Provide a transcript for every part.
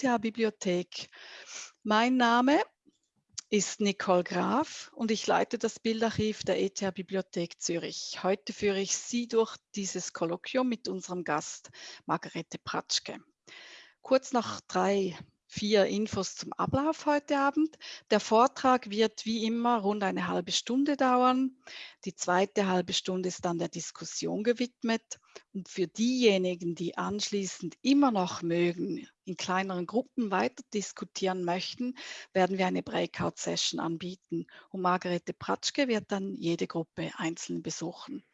ETH-Bibliothek. Mein Name ist Nicole Graf und ich leite das Bildarchiv der ETH-Bibliothek Zürich. Heute führe ich Sie durch dieses Kolloquium mit unserem Gast Margarete Pratschke. Kurz noch drei vier Infos zum Ablauf heute Abend. Der Vortrag wird wie immer rund eine halbe Stunde dauern. Die zweite halbe Stunde ist dann der Diskussion gewidmet. Und für diejenigen, die anschließend immer noch mögen, in kleineren Gruppen weiter diskutieren möchten, werden wir eine Breakout-Session anbieten. Und Margarete Pratschke wird dann jede Gruppe einzeln besuchen.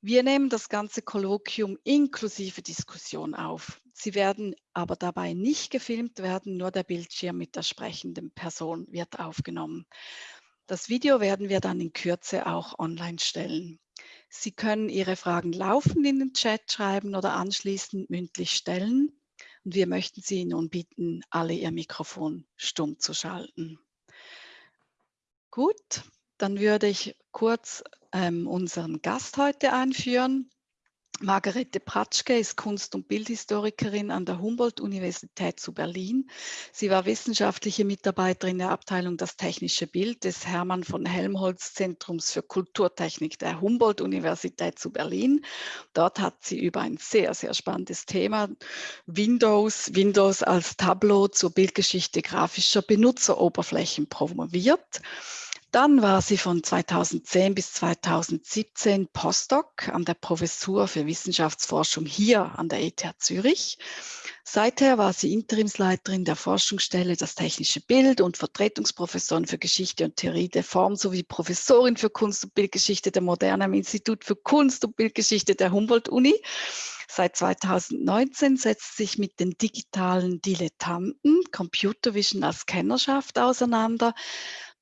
Wir nehmen das ganze Kolloquium inklusive Diskussion auf. Sie werden aber dabei nicht gefilmt werden, nur der Bildschirm mit der sprechenden Person wird aufgenommen. Das Video werden wir dann in Kürze auch online stellen. Sie können Ihre Fragen laufend in den Chat schreiben oder anschließend mündlich stellen. Und wir möchten Sie nun bitten, alle Ihr Mikrofon stumm zu schalten. Gut, dann würde ich kurz ähm, unseren Gast heute einführen. Margarete Pratschke ist Kunst- und Bildhistorikerin an der Humboldt-Universität zu Berlin. Sie war wissenschaftliche Mitarbeiterin der Abteilung Das technische Bild des Hermann von Helmholtz Zentrums für Kulturtechnik der Humboldt-Universität zu Berlin. Dort hat sie über ein sehr, sehr spannendes Thema Windows, Windows als Tableau zur Bildgeschichte grafischer Benutzeroberflächen promoviert. Dann war sie von 2010 bis 2017 Postdoc an der Professur für Wissenschaftsforschung hier an der ETH Zürich. Seither war sie Interimsleiterin der Forschungsstelle Das technische Bild und Vertretungsprofessorin für Geschichte und Theorie der Form sowie Professorin für Kunst- und Bildgeschichte der Moderne am Institut für Kunst- und Bildgeschichte der Humboldt-Uni. Seit 2019 setzt sich mit den digitalen Dilettanten Computer Vision als Kennerschaft auseinander.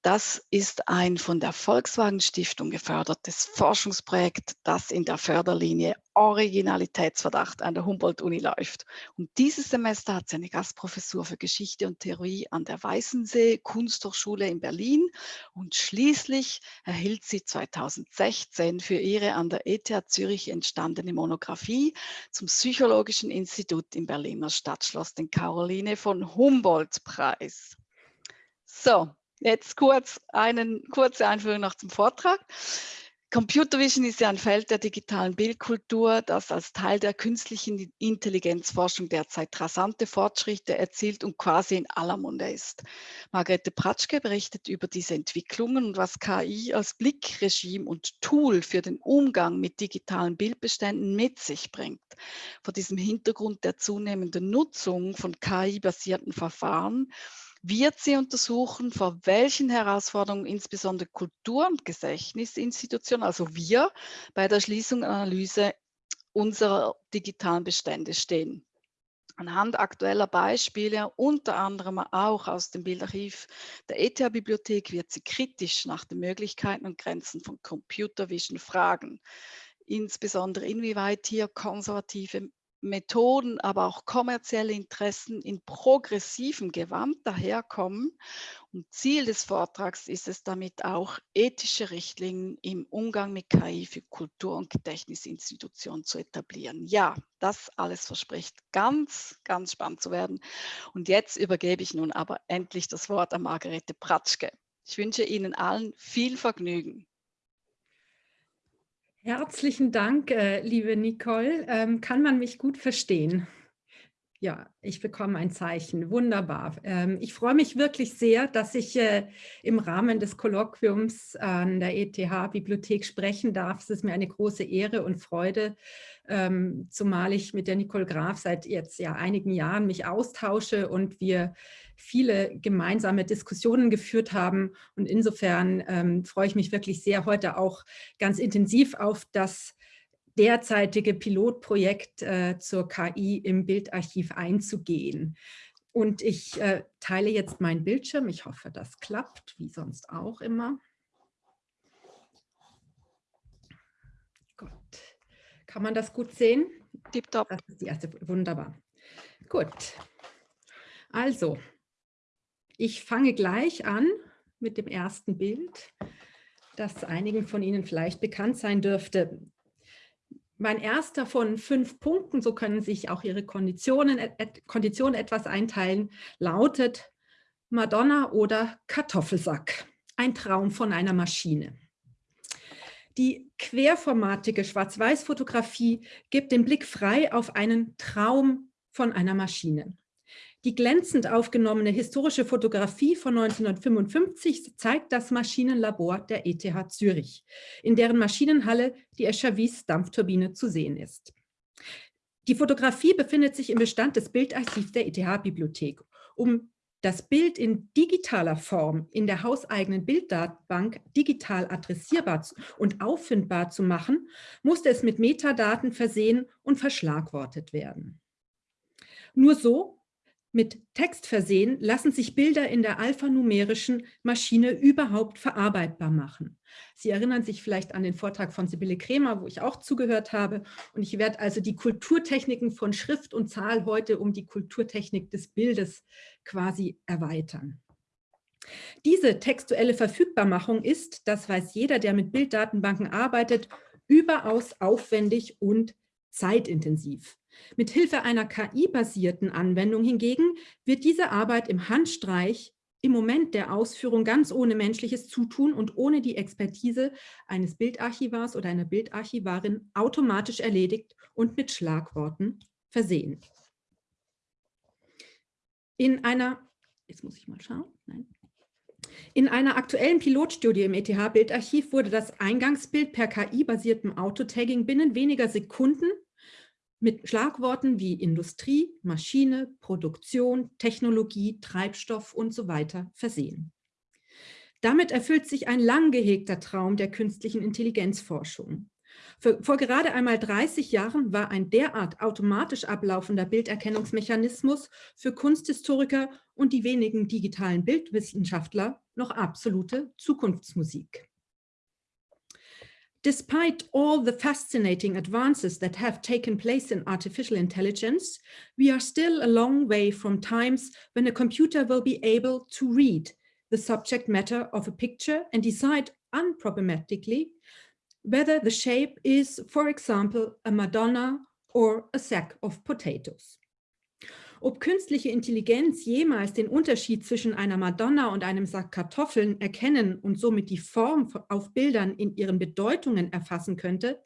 Das ist ein von der Volkswagen Stiftung gefördertes Forschungsprojekt, das in der Förderlinie Originalitätsverdacht an der Humboldt-Uni läuft. Und dieses Semester hat sie eine Gastprofessur für Geschichte und Theorie an der Weißensee Kunsthochschule in Berlin und schließlich erhielt sie 2016 für ihre an der ETH Zürich entstandene Monographie zum Psychologischen Institut im Berliner Stadtschloss den Caroline von Humboldt Preis. So, Jetzt kurz eine kurze Einführung noch zum Vortrag. Computer Vision ist ja ein Feld der digitalen Bildkultur, das als Teil der künstlichen Intelligenzforschung derzeit rasante Fortschritte erzielt und quasi in aller Munde ist. Margarete Pratschke berichtet über diese Entwicklungen und was KI als Blickregime und Tool für den Umgang mit digitalen Bildbeständen mit sich bringt. Vor diesem Hintergrund der zunehmenden Nutzung von KI-basierten Verfahren wird sie untersuchen, vor welchen Herausforderungen insbesondere Kultur- und Gedächtnisinstitutionen, also wir, bei der Schließung und Analyse unserer digitalen Bestände stehen. Anhand aktueller Beispiele, unter anderem auch aus dem Bildarchiv der ETH-Bibliothek, wird sie kritisch nach den Möglichkeiten und Grenzen von Computer Vision fragen. Insbesondere inwieweit hier konservative Methoden, aber auch kommerzielle Interessen in progressivem Gewand daherkommen. Und Ziel des Vortrags ist es damit auch, ethische Richtlinien im Umgang mit KI für Kultur- und Gedächtnisinstitutionen zu etablieren. Ja, das alles verspricht ganz, ganz spannend zu werden. Und jetzt übergebe ich nun aber endlich das Wort an Margarete Pratschke. Ich wünsche Ihnen allen viel Vergnügen. Herzlichen Dank, äh, liebe Nicole. Ähm, kann man mich gut verstehen? Ja, ich bekomme ein Zeichen. Wunderbar. Ähm, ich freue mich wirklich sehr, dass ich äh, im Rahmen des Kolloquiums an der ETH-Bibliothek sprechen darf. Es ist mir eine große Ehre und Freude, ähm, zumal ich mit der Nicole Graf seit jetzt ja einigen Jahren mich austausche und wir viele gemeinsame Diskussionen geführt haben. Und insofern ähm, freue ich mich wirklich sehr, heute auch ganz intensiv auf das derzeitige Pilotprojekt äh, zur KI im Bildarchiv einzugehen. Und ich äh, teile jetzt meinen Bildschirm. Ich hoffe, das klappt, wie sonst auch immer. Gut. Kann man das gut sehen? Tipptopp. Das ist die erste. Wunderbar. Gut. Also, ich fange gleich an mit dem ersten Bild, das einigen von Ihnen vielleicht bekannt sein dürfte. Mein erster von fünf Punkten, so können sich auch Ihre Konditionen, Konditionen etwas einteilen, lautet Madonna oder Kartoffelsack. Ein Traum von einer Maschine. Die querformatige Schwarz-Weiß-Fotografie gibt den Blick frei auf einen Traum von einer Maschine. Die glänzend aufgenommene historische Fotografie von 1955 zeigt das Maschinenlabor der ETH Zürich, in deren Maschinenhalle die Escher-Wyss Dampfturbine zu sehen ist. Die Fotografie befindet sich im Bestand des Bildarchivs der ETH-Bibliothek. Um das Bild in digitaler Form in der hauseigenen Bilddatenbank digital adressierbar und auffindbar zu machen, musste es mit Metadaten versehen und verschlagwortet werden. Nur so mit Text versehen, lassen sich Bilder in der alphanumerischen Maschine überhaupt verarbeitbar machen. Sie erinnern sich vielleicht an den Vortrag von Sibylle Kremer, wo ich auch zugehört habe. Und ich werde also die Kulturtechniken von Schrift und Zahl heute um die Kulturtechnik des Bildes quasi erweitern. Diese textuelle Verfügbarmachung ist, das weiß jeder, der mit Bilddatenbanken arbeitet, überaus aufwendig und zeitintensiv. Mit Hilfe einer KI-basierten Anwendung hingegen wird diese Arbeit im Handstreich im Moment der Ausführung ganz ohne menschliches Zutun und ohne die Expertise eines Bildarchivars oder einer Bildarchivarin automatisch erledigt und mit Schlagworten versehen. In einer, jetzt muss ich mal schauen, nein. In einer aktuellen Pilotstudie im ETH-Bildarchiv wurde das Eingangsbild per KI-basiertem Autotagging binnen weniger Sekunden mit Schlagworten wie Industrie, Maschine, Produktion, Technologie, Treibstoff und so weiter versehen. Damit erfüllt sich ein lang gehegter Traum der künstlichen Intelligenzforschung. vor gerade einmal 30 Jahren war ein derart automatisch ablaufender Bilderkennungsmechanismus für Kunsthistoriker und die wenigen digitalen Bildwissenschaftler noch absolute Zukunftsmusik. Despite all the fascinating advances that have taken place in artificial intelligence, we are still a long way from times when a computer will be able to read the subject matter of a picture and decide unproblematically whether the shape is, for example, a Madonna or a sack of potatoes. Ob künstliche Intelligenz jemals den Unterschied zwischen einer Madonna und einem Sack Kartoffeln erkennen und somit die Form auf Bildern in ihren Bedeutungen erfassen könnte,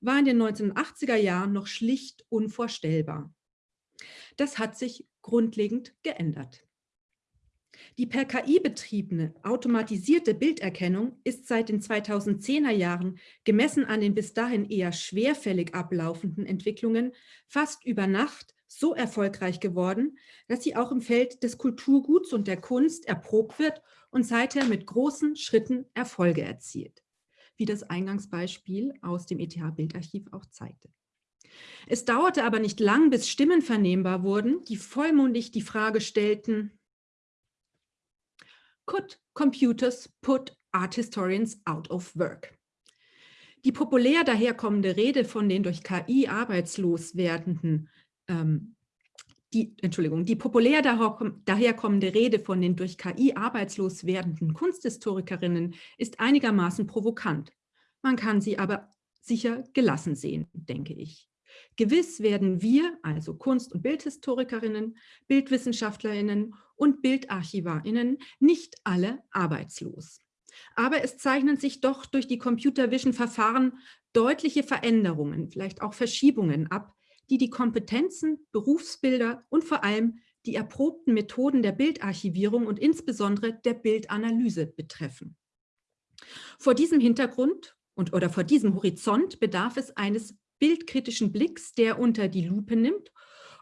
war in den 1980er Jahren noch schlicht unvorstellbar. Das hat sich grundlegend geändert. Die per KI betriebene automatisierte Bilderkennung ist seit den 2010er Jahren gemessen an den bis dahin eher schwerfällig ablaufenden Entwicklungen fast über Nacht so erfolgreich geworden, dass sie auch im Feld des Kulturguts und der Kunst erprobt wird und seither mit großen Schritten Erfolge erzielt, wie das Eingangsbeispiel aus dem ETH-Bildarchiv auch zeigte. Es dauerte aber nicht lang, bis Stimmen vernehmbar wurden, die vollmundig die Frage stellten, Could computers put art historians out of work? Die populär daherkommende Rede von den durch KI arbeitslos werdenden ähm, die, Entschuldigung, die populär daherkommende Rede von den durch KI arbeitslos werdenden Kunsthistorikerinnen ist einigermaßen provokant. Man kann sie aber sicher gelassen sehen, denke ich. Gewiss werden wir, also Kunst- und Bildhistorikerinnen, Bildwissenschaftlerinnen und Bildarchivarinnen, nicht alle arbeitslos. Aber es zeichnen sich doch durch die Computer Vision Verfahren deutliche Veränderungen, vielleicht auch Verschiebungen ab, die die Kompetenzen, Berufsbilder und vor allem die erprobten Methoden der Bildarchivierung und insbesondere der Bildanalyse betreffen. Vor diesem Hintergrund und, oder vor diesem Horizont bedarf es eines bildkritischen Blicks, der unter die Lupe nimmt,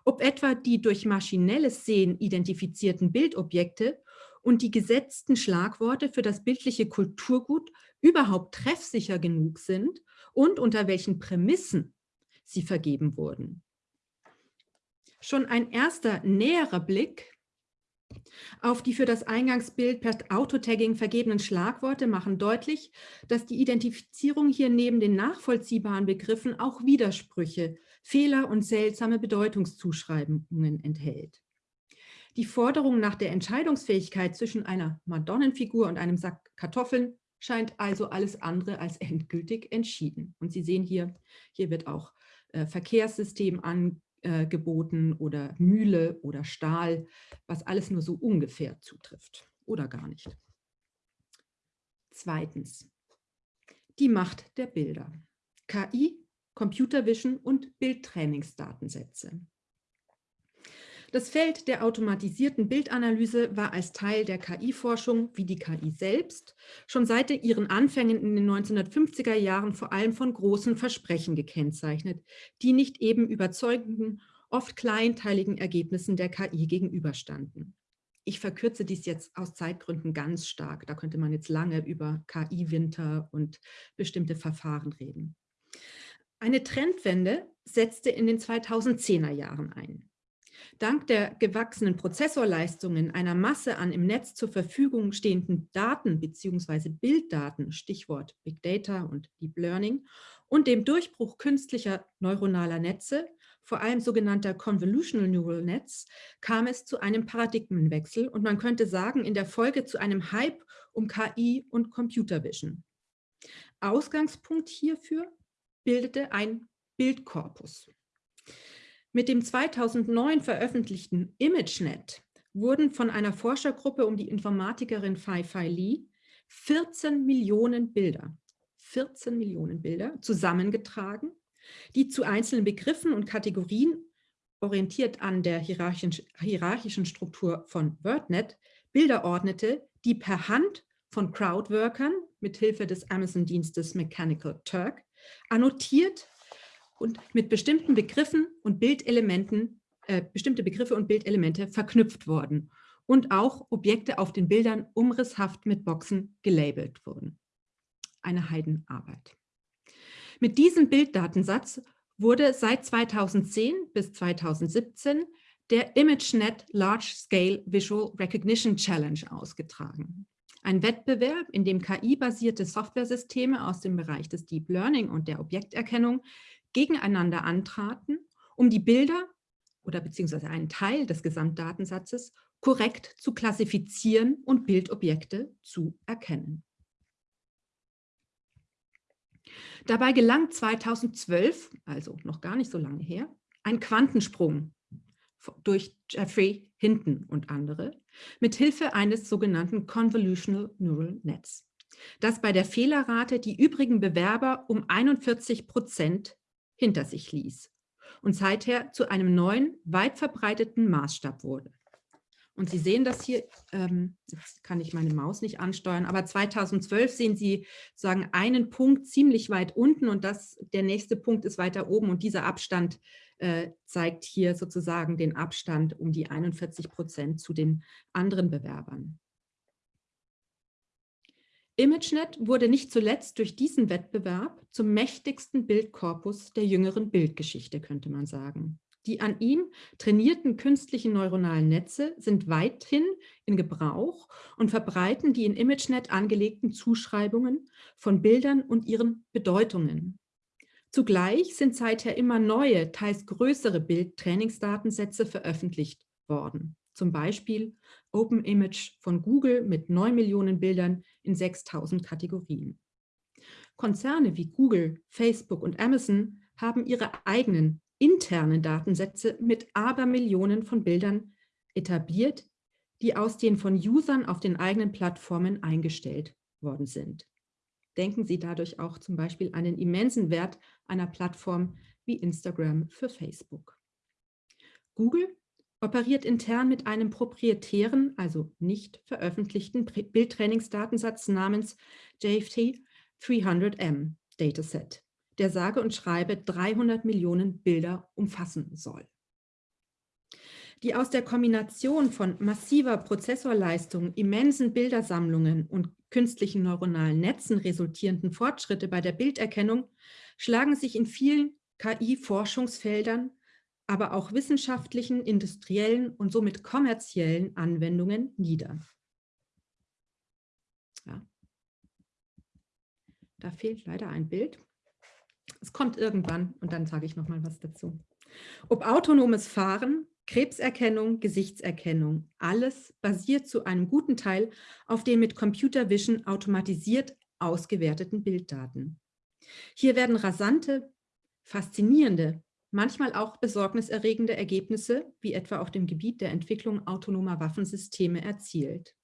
ob etwa die durch maschinelles Sehen identifizierten Bildobjekte und die gesetzten Schlagworte für das bildliche Kulturgut überhaupt treffsicher genug sind und unter welchen Prämissen sie vergeben wurden. Schon ein erster näherer Blick auf die für das Eingangsbild per Autotagging vergebenen Schlagworte machen deutlich, dass die Identifizierung hier neben den nachvollziehbaren Begriffen auch Widersprüche, Fehler und seltsame Bedeutungszuschreibungen enthält. Die Forderung nach der Entscheidungsfähigkeit zwischen einer Madonnenfigur und einem Sack Kartoffeln scheint also alles andere als endgültig entschieden. Und Sie sehen hier, hier wird auch äh, Verkehrssystem angeboten oder Mühle oder Stahl, was alles nur so ungefähr zutrifft oder gar nicht. Zweitens, die Macht der Bilder. KI, Computer Vision und Bildtrainingsdatensätze. Das Feld der automatisierten Bildanalyse war als Teil der KI-Forschung, wie die KI selbst, schon seit ihren Anfängen in den 1950er Jahren vor allem von großen Versprechen gekennzeichnet, die nicht eben überzeugenden, oft kleinteiligen Ergebnissen der KI gegenüberstanden. Ich verkürze dies jetzt aus Zeitgründen ganz stark. Da könnte man jetzt lange über KI-Winter und bestimmte Verfahren reden. Eine Trendwende setzte in den 2010er Jahren ein. Dank der gewachsenen Prozessorleistungen einer Masse an im Netz zur Verfügung stehenden Daten bzw. Bilddaten, Stichwort Big Data und Deep Learning, und dem Durchbruch künstlicher neuronaler Netze, vor allem sogenannter Convolutional Neural Nets, kam es zu einem Paradigmenwechsel und man könnte sagen, in der Folge zu einem Hype um KI und Computer Vision. Ausgangspunkt hierfür bildete ein Bildkorpus. Mit dem 2009 veröffentlichten ImageNet wurden von einer Forschergruppe um die Informatikerin Fai Fai Li 14 Millionen Bilder, 14 Millionen Bilder zusammengetragen, die zu einzelnen Begriffen und Kategorien, orientiert an der hierarchischen, hierarchischen Struktur von WordNet, Bilder ordnete, die per Hand von Crowdworkern mithilfe des Amazon-Dienstes Mechanical Turk annotiert und mit bestimmten Begriffen und Bildelementen, äh, bestimmte Begriffe und Bildelemente verknüpft worden und auch Objekte auf den Bildern umrisshaft mit Boxen gelabelt wurden. Eine Heidenarbeit. Mit diesem Bilddatensatz wurde seit 2010 bis 2017 der ImageNet Large Scale Visual Recognition Challenge ausgetragen. Ein Wettbewerb, in dem KI-basierte Softwaresysteme aus dem Bereich des Deep Learning und der Objekterkennung gegeneinander antraten, um die Bilder oder beziehungsweise einen Teil des Gesamtdatensatzes korrekt zu klassifizieren und Bildobjekte zu erkennen. Dabei gelang 2012, also noch gar nicht so lange her, ein Quantensprung durch Jeffrey Hinton und andere mit Hilfe eines sogenannten Convolutional Neural Nets, das bei der Fehlerrate die übrigen Bewerber um 41 Prozent hinter sich ließ und seither zu einem neuen, weit verbreiteten Maßstab wurde. Und Sie sehen das hier, ähm, jetzt kann ich meine Maus nicht ansteuern, aber 2012 sehen Sie sagen einen Punkt ziemlich weit unten und das, der nächste Punkt ist weiter oben und dieser Abstand äh, zeigt hier sozusagen den Abstand um die 41 Prozent zu den anderen Bewerbern. ImageNet wurde nicht zuletzt durch diesen Wettbewerb zum mächtigsten Bildkorpus der jüngeren Bildgeschichte, könnte man sagen. Die an ihm trainierten künstlichen neuronalen Netze sind weithin in Gebrauch und verbreiten die in ImageNet angelegten Zuschreibungen von Bildern und ihren Bedeutungen. Zugleich sind seither immer neue, teils größere Bildtrainingsdatensätze veröffentlicht worden zum Beispiel OpenImage von Google mit 9 Millionen Bildern in 6000 Kategorien. Konzerne wie Google, Facebook und Amazon haben ihre eigenen internen Datensätze mit Abermillionen von Bildern etabliert, die aus den von Usern auf den eigenen Plattformen eingestellt worden sind. Denken Sie dadurch auch zum Beispiel an den immensen Wert einer Plattform wie Instagram für Facebook. Google operiert intern mit einem proprietären, also nicht veröffentlichten Bildtrainingsdatensatz namens JFT 300M Dataset, der sage und schreibe 300 Millionen Bilder umfassen soll. Die aus der Kombination von massiver Prozessorleistung, immensen Bildersammlungen und künstlichen neuronalen Netzen resultierenden Fortschritte bei der Bilderkennung schlagen sich in vielen KI-Forschungsfeldern aber auch wissenschaftlichen, industriellen und somit kommerziellen Anwendungen nieder. Ja. Da fehlt leider ein Bild. Es kommt irgendwann und dann sage ich noch mal was dazu. Ob autonomes Fahren, Krebserkennung, Gesichtserkennung, alles basiert zu einem guten Teil auf den mit Computer Vision automatisiert ausgewerteten Bilddaten. Hier werden rasante, faszinierende, manchmal auch besorgniserregende Ergebnisse, wie etwa auf dem Gebiet der Entwicklung autonomer Waffensysteme, erzielt.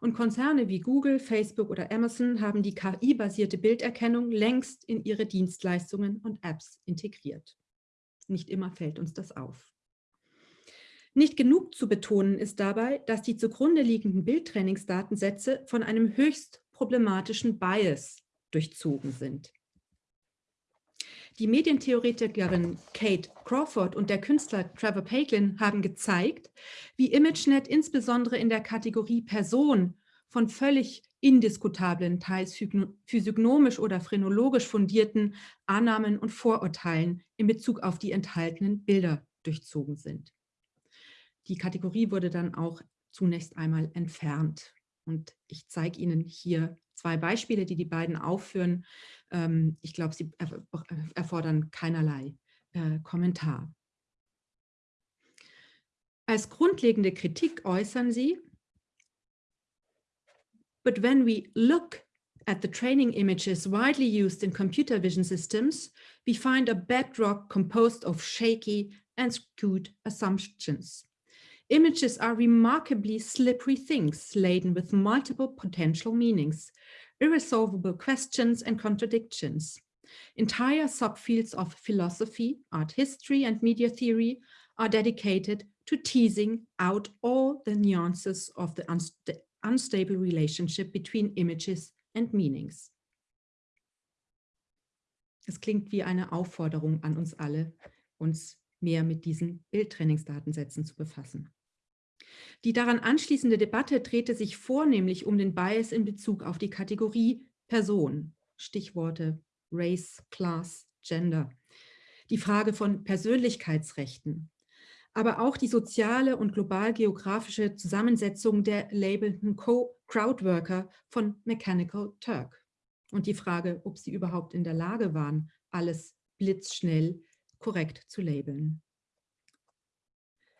Und Konzerne wie Google, Facebook oder Amazon haben die KI-basierte Bilderkennung längst in ihre Dienstleistungen und Apps integriert. Nicht immer fällt uns das auf. Nicht genug zu betonen ist dabei, dass die zugrunde liegenden Bildtrainingsdatensätze von einem höchst problematischen Bias durchzogen sind. Die Medientheoretikerin Kate Crawford und der Künstler Trevor Paislin haben gezeigt, wie ImageNet insbesondere in der Kategorie Person von völlig indiskutablen, teils physiognomisch oder phrenologisch fundierten Annahmen und Vorurteilen in Bezug auf die enthaltenen Bilder durchzogen sind. Die Kategorie wurde dann auch zunächst einmal entfernt. Und ich zeige Ihnen hier zwei Beispiele, die die beiden aufführen. Ähm, ich glaube, sie erfordern keinerlei äh, Kommentar. Als grundlegende Kritik äußern sie, But when we look at the training images widely used in computer vision systems, we find a bedrock composed of shaky and skewed assumptions. Images are remarkably slippery things laden with multiple potential meanings, irresolvable questions and contradictions. Entire subfields of philosophy, art history, and media theory are dedicated to teasing out all the nuances of the unsta unstable relationship between images and meanings. Es klingt wie eine Aufforderung an uns alle, uns mehr mit diesen Bildtrainingsdatensätzen zu befassen. Die daran anschließende Debatte drehte sich vornehmlich um den Bias in Bezug auf die Kategorie Person, Stichworte Race, Class, Gender, die Frage von Persönlichkeitsrechten, aber auch die soziale und global-geografische Zusammensetzung der labelten Crowdworker von Mechanical Turk. Und die Frage, ob sie überhaupt in der Lage waren, alles blitzschnell korrekt zu labeln.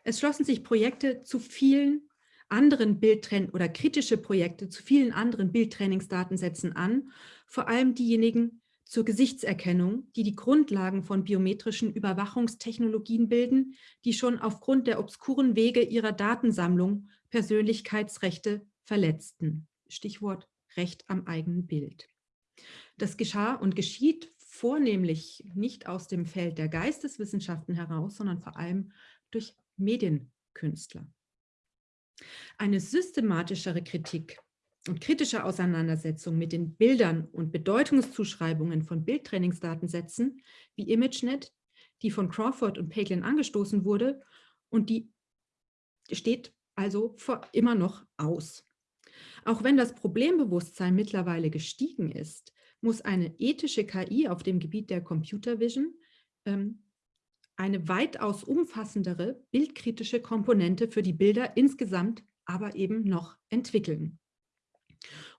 Es schlossen sich Projekte zu vielen anderen Bildtraining oder kritische Projekte zu vielen anderen Bildtrainingsdatensätzen an, vor allem diejenigen zur Gesichtserkennung, die die Grundlagen von biometrischen Überwachungstechnologien bilden, die schon aufgrund der obskuren Wege ihrer Datensammlung Persönlichkeitsrechte verletzten. Stichwort Recht am eigenen Bild. Das geschah und geschieht vornehmlich nicht aus dem Feld der Geisteswissenschaften heraus, sondern vor allem durch Medienkünstler. Eine systematischere Kritik und kritische Auseinandersetzung mit den Bildern und Bedeutungszuschreibungen von Bildtrainingsdatensätzen wie ImageNet, die von Crawford und Paislin angestoßen wurde und die steht also immer noch aus. Auch wenn das Problembewusstsein mittlerweile gestiegen ist, muss eine ethische KI auf dem Gebiet der Computer Vision ähm, eine weitaus umfassendere bildkritische Komponente für die Bilder insgesamt aber eben noch entwickeln.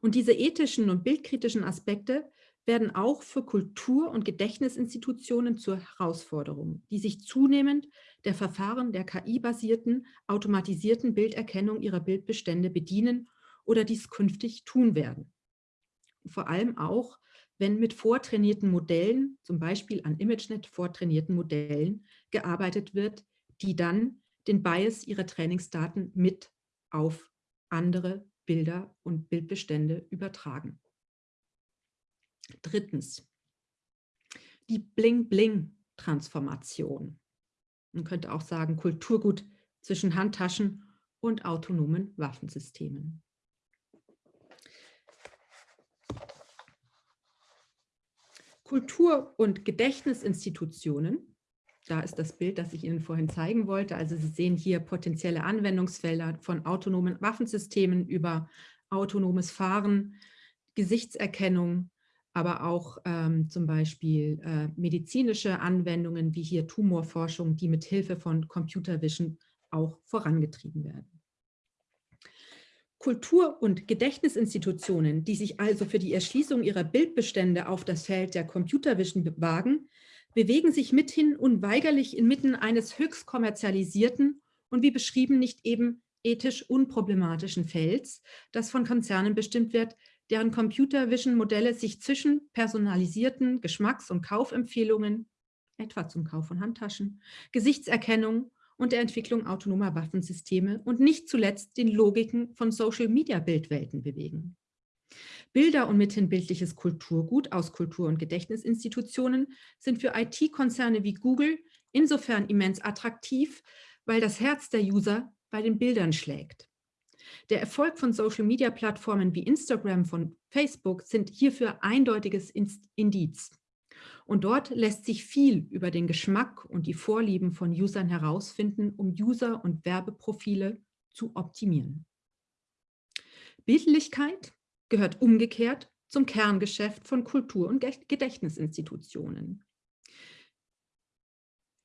Und diese ethischen und bildkritischen Aspekte werden auch für Kultur- und Gedächtnisinstitutionen zur Herausforderung, die sich zunehmend der Verfahren der KI-basierten, automatisierten Bilderkennung ihrer Bildbestände bedienen oder dies künftig tun werden. Vor allem auch wenn mit vortrainierten Modellen, zum Beispiel an ImageNet vortrainierten Modellen, gearbeitet wird, die dann den Bias ihrer Trainingsdaten mit auf andere Bilder und Bildbestände übertragen. Drittens, die Bling-Bling-Transformation. Man könnte auch sagen Kulturgut zwischen Handtaschen und autonomen Waffensystemen. Kultur- und Gedächtnisinstitutionen, da ist das Bild, das ich Ihnen vorhin zeigen wollte. Also Sie sehen hier potenzielle Anwendungsfelder von autonomen Waffensystemen über autonomes Fahren, Gesichtserkennung, aber auch ähm, zum Beispiel äh, medizinische Anwendungen wie hier Tumorforschung, die mit Hilfe von Computer Vision auch vorangetrieben werden. Kultur- und Gedächtnisinstitutionen, die sich also für die Erschließung ihrer Bildbestände auf das Feld der Computervision wagen, bewegen sich mithin unweigerlich inmitten eines höchst kommerzialisierten und wie beschrieben nicht eben ethisch unproblematischen Felds, das von Konzernen bestimmt wird, deren Computer Vision Modelle sich zwischen personalisierten Geschmacks- und Kaufempfehlungen, etwa zum Kauf von Handtaschen, Gesichtserkennung und der Entwicklung autonomer Waffensysteme und nicht zuletzt den Logiken von Social-Media-Bildwelten bewegen. Bilder und mithin bildliches Kulturgut aus Kultur- und Gedächtnisinstitutionen sind für IT-Konzerne wie Google insofern immens attraktiv, weil das Herz der User bei den Bildern schlägt. Der Erfolg von Social-Media-Plattformen wie Instagram von Facebook sind hierfür eindeutiges Indiz. Und dort lässt sich viel über den Geschmack und die Vorlieben von Usern herausfinden, um User- und Werbeprofile zu optimieren. Bildlichkeit gehört umgekehrt zum Kerngeschäft von Kultur- und Gedächtnisinstitutionen.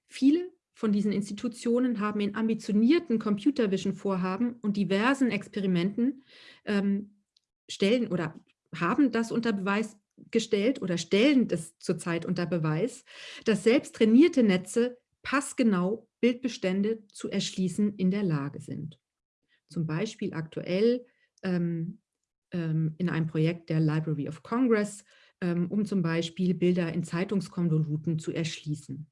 Viele von diesen Institutionen haben in ambitionierten Computer Vision Vorhaben und diversen Experimenten ähm, stellen oder haben das unter Beweis gestellt oder stellen das zurzeit unter Beweis, dass selbst trainierte Netze passgenau Bildbestände zu erschließen in der Lage sind. Zum Beispiel aktuell ähm, ähm, in einem Projekt der Library of Congress, ähm, um zum Beispiel Bilder in Zeitungskonvoluten zu erschließen.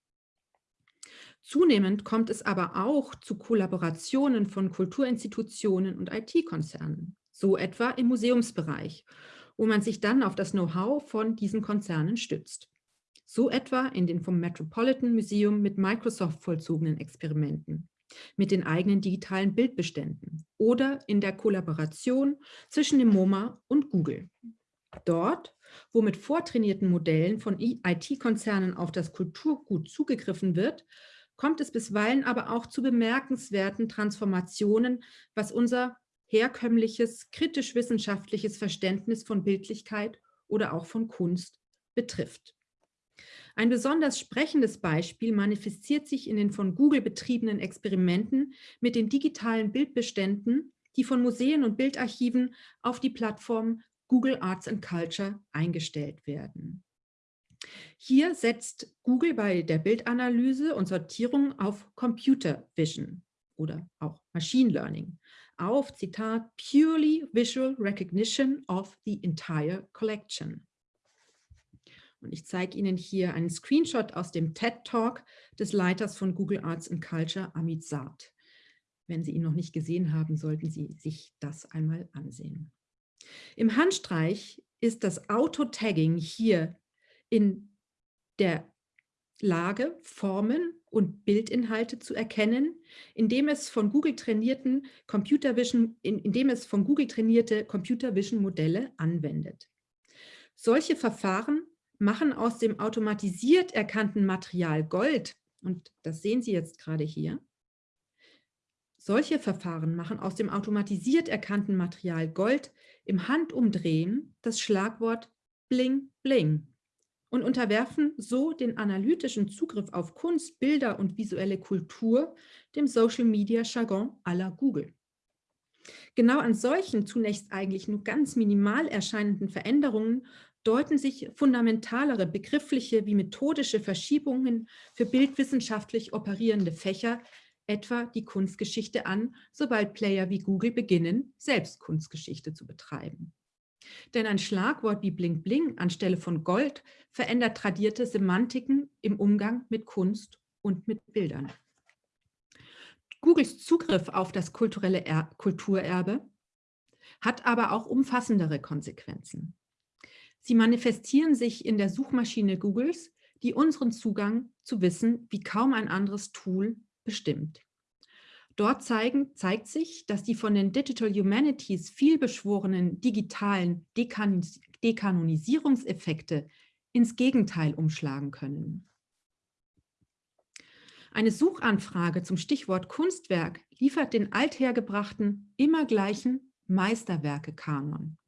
Zunehmend kommt es aber auch zu Kollaborationen von Kulturinstitutionen und IT-Konzernen, so etwa im Museumsbereich, wo man sich dann auf das Know-how von diesen Konzernen stützt. So etwa in den vom Metropolitan Museum mit Microsoft vollzogenen Experimenten, mit den eigenen digitalen Bildbeständen oder in der Kollaboration zwischen dem MoMA und Google. Dort, wo mit vortrainierten Modellen von IT-Konzernen auf das Kulturgut zugegriffen wird, kommt es bisweilen aber auch zu bemerkenswerten Transformationen, was unser herkömmliches, kritisch-wissenschaftliches Verständnis von Bildlichkeit oder auch von Kunst betrifft. Ein besonders sprechendes Beispiel manifestiert sich in den von Google betriebenen Experimenten mit den digitalen Bildbeständen, die von Museen und Bildarchiven auf die Plattform Google Arts and Culture eingestellt werden. Hier setzt Google bei der Bildanalyse und Sortierung auf Computer Vision oder auch Machine Learning, auf, Zitat, purely visual recognition of the entire collection. Und ich zeige Ihnen hier einen Screenshot aus dem TED-Talk des Leiters von Google Arts and Culture, Amit Saad. Wenn Sie ihn noch nicht gesehen haben, sollten Sie sich das einmal ansehen. Im Handstreich ist das Auto-Tagging hier in der Lage, Formen und Bildinhalte zu erkennen, indem es von Google trainierten Computer Vision, indem es von Google trainierte Computer Vision Modelle anwendet. Solche Verfahren machen aus dem automatisiert erkannten Material Gold, und das sehen Sie jetzt gerade hier, solche Verfahren machen aus dem automatisiert erkannten Material Gold im Handumdrehen das Schlagwort Bling Bling und unterwerfen so den analytischen Zugriff auf Kunst, Bilder und visuelle Kultur dem Social-Media-Jargon aller Google. Genau an solchen zunächst eigentlich nur ganz minimal erscheinenden Veränderungen deuten sich fundamentalere begriffliche wie methodische Verschiebungen für bildwissenschaftlich operierende Fächer, etwa die Kunstgeschichte an, sobald Player wie Google beginnen, selbst Kunstgeschichte zu betreiben. Denn ein Schlagwort wie Bling Bling anstelle von Gold verändert tradierte Semantiken im Umgang mit Kunst und mit Bildern. Googles Zugriff auf das kulturelle er Kulturerbe hat aber auch umfassendere Konsequenzen. Sie manifestieren sich in der Suchmaschine Googles, die unseren Zugang zu Wissen wie kaum ein anderes Tool bestimmt. Dort zeigen, zeigt sich, dass die von den Digital Humanities vielbeschworenen digitalen Dekanis Dekanonisierungseffekte ins Gegenteil umschlagen können. Eine Suchanfrage zum Stichwort Kunstwerk liefert den althergebrachten, immer gleichen Meisterwerke-Kanon.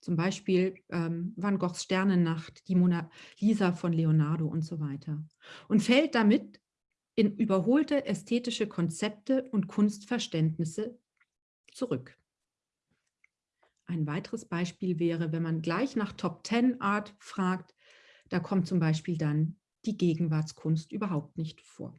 Zum Beispiel ähm, Van Goghs Sternennacht, die Mona Lisa von Leonardo und so weiter. Und fällt damit in überholte ästhetische Konzepte und Kunstverständnisse zurück. Ein weiteres Beispiel wäre, wenn man gleich nach Top 10 Art fragt, da kommt zum Beispiel dann die Gegenwartskunst überhaupt nicht vor.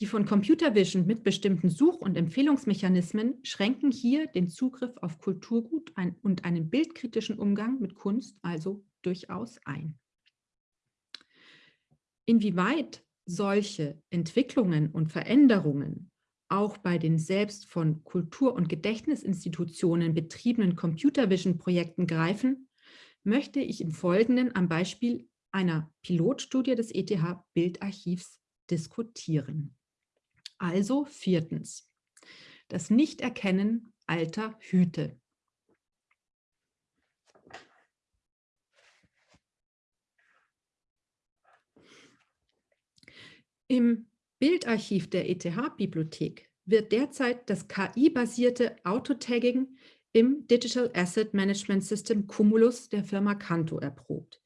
Die von Computer Vision mitbestimmten Such- und Empfehlungsmechanismen schränken hier den Zugriff auf Kulturgut und einen bildkritischen Umgang mit Kunst also durchaus ein. Inwieweit solche Entwicklungen und Veränderungen auch bei den selbst von Kultur- und Gedächtnisinstitutionen betriebenen Computer Vision Projekten greifen, möchte ich im Folgenden am Beispiel einer Pilotstudie des ETH Bildarchivs diskutieren. Also viertens, das Nichterkennen alter Hüte. Im Bildarchiv der ETH-Bibliothek wird derzeit das KI-basierte Autotagging im Digital Asset Management System Cumulus der Firma Canto erprobt,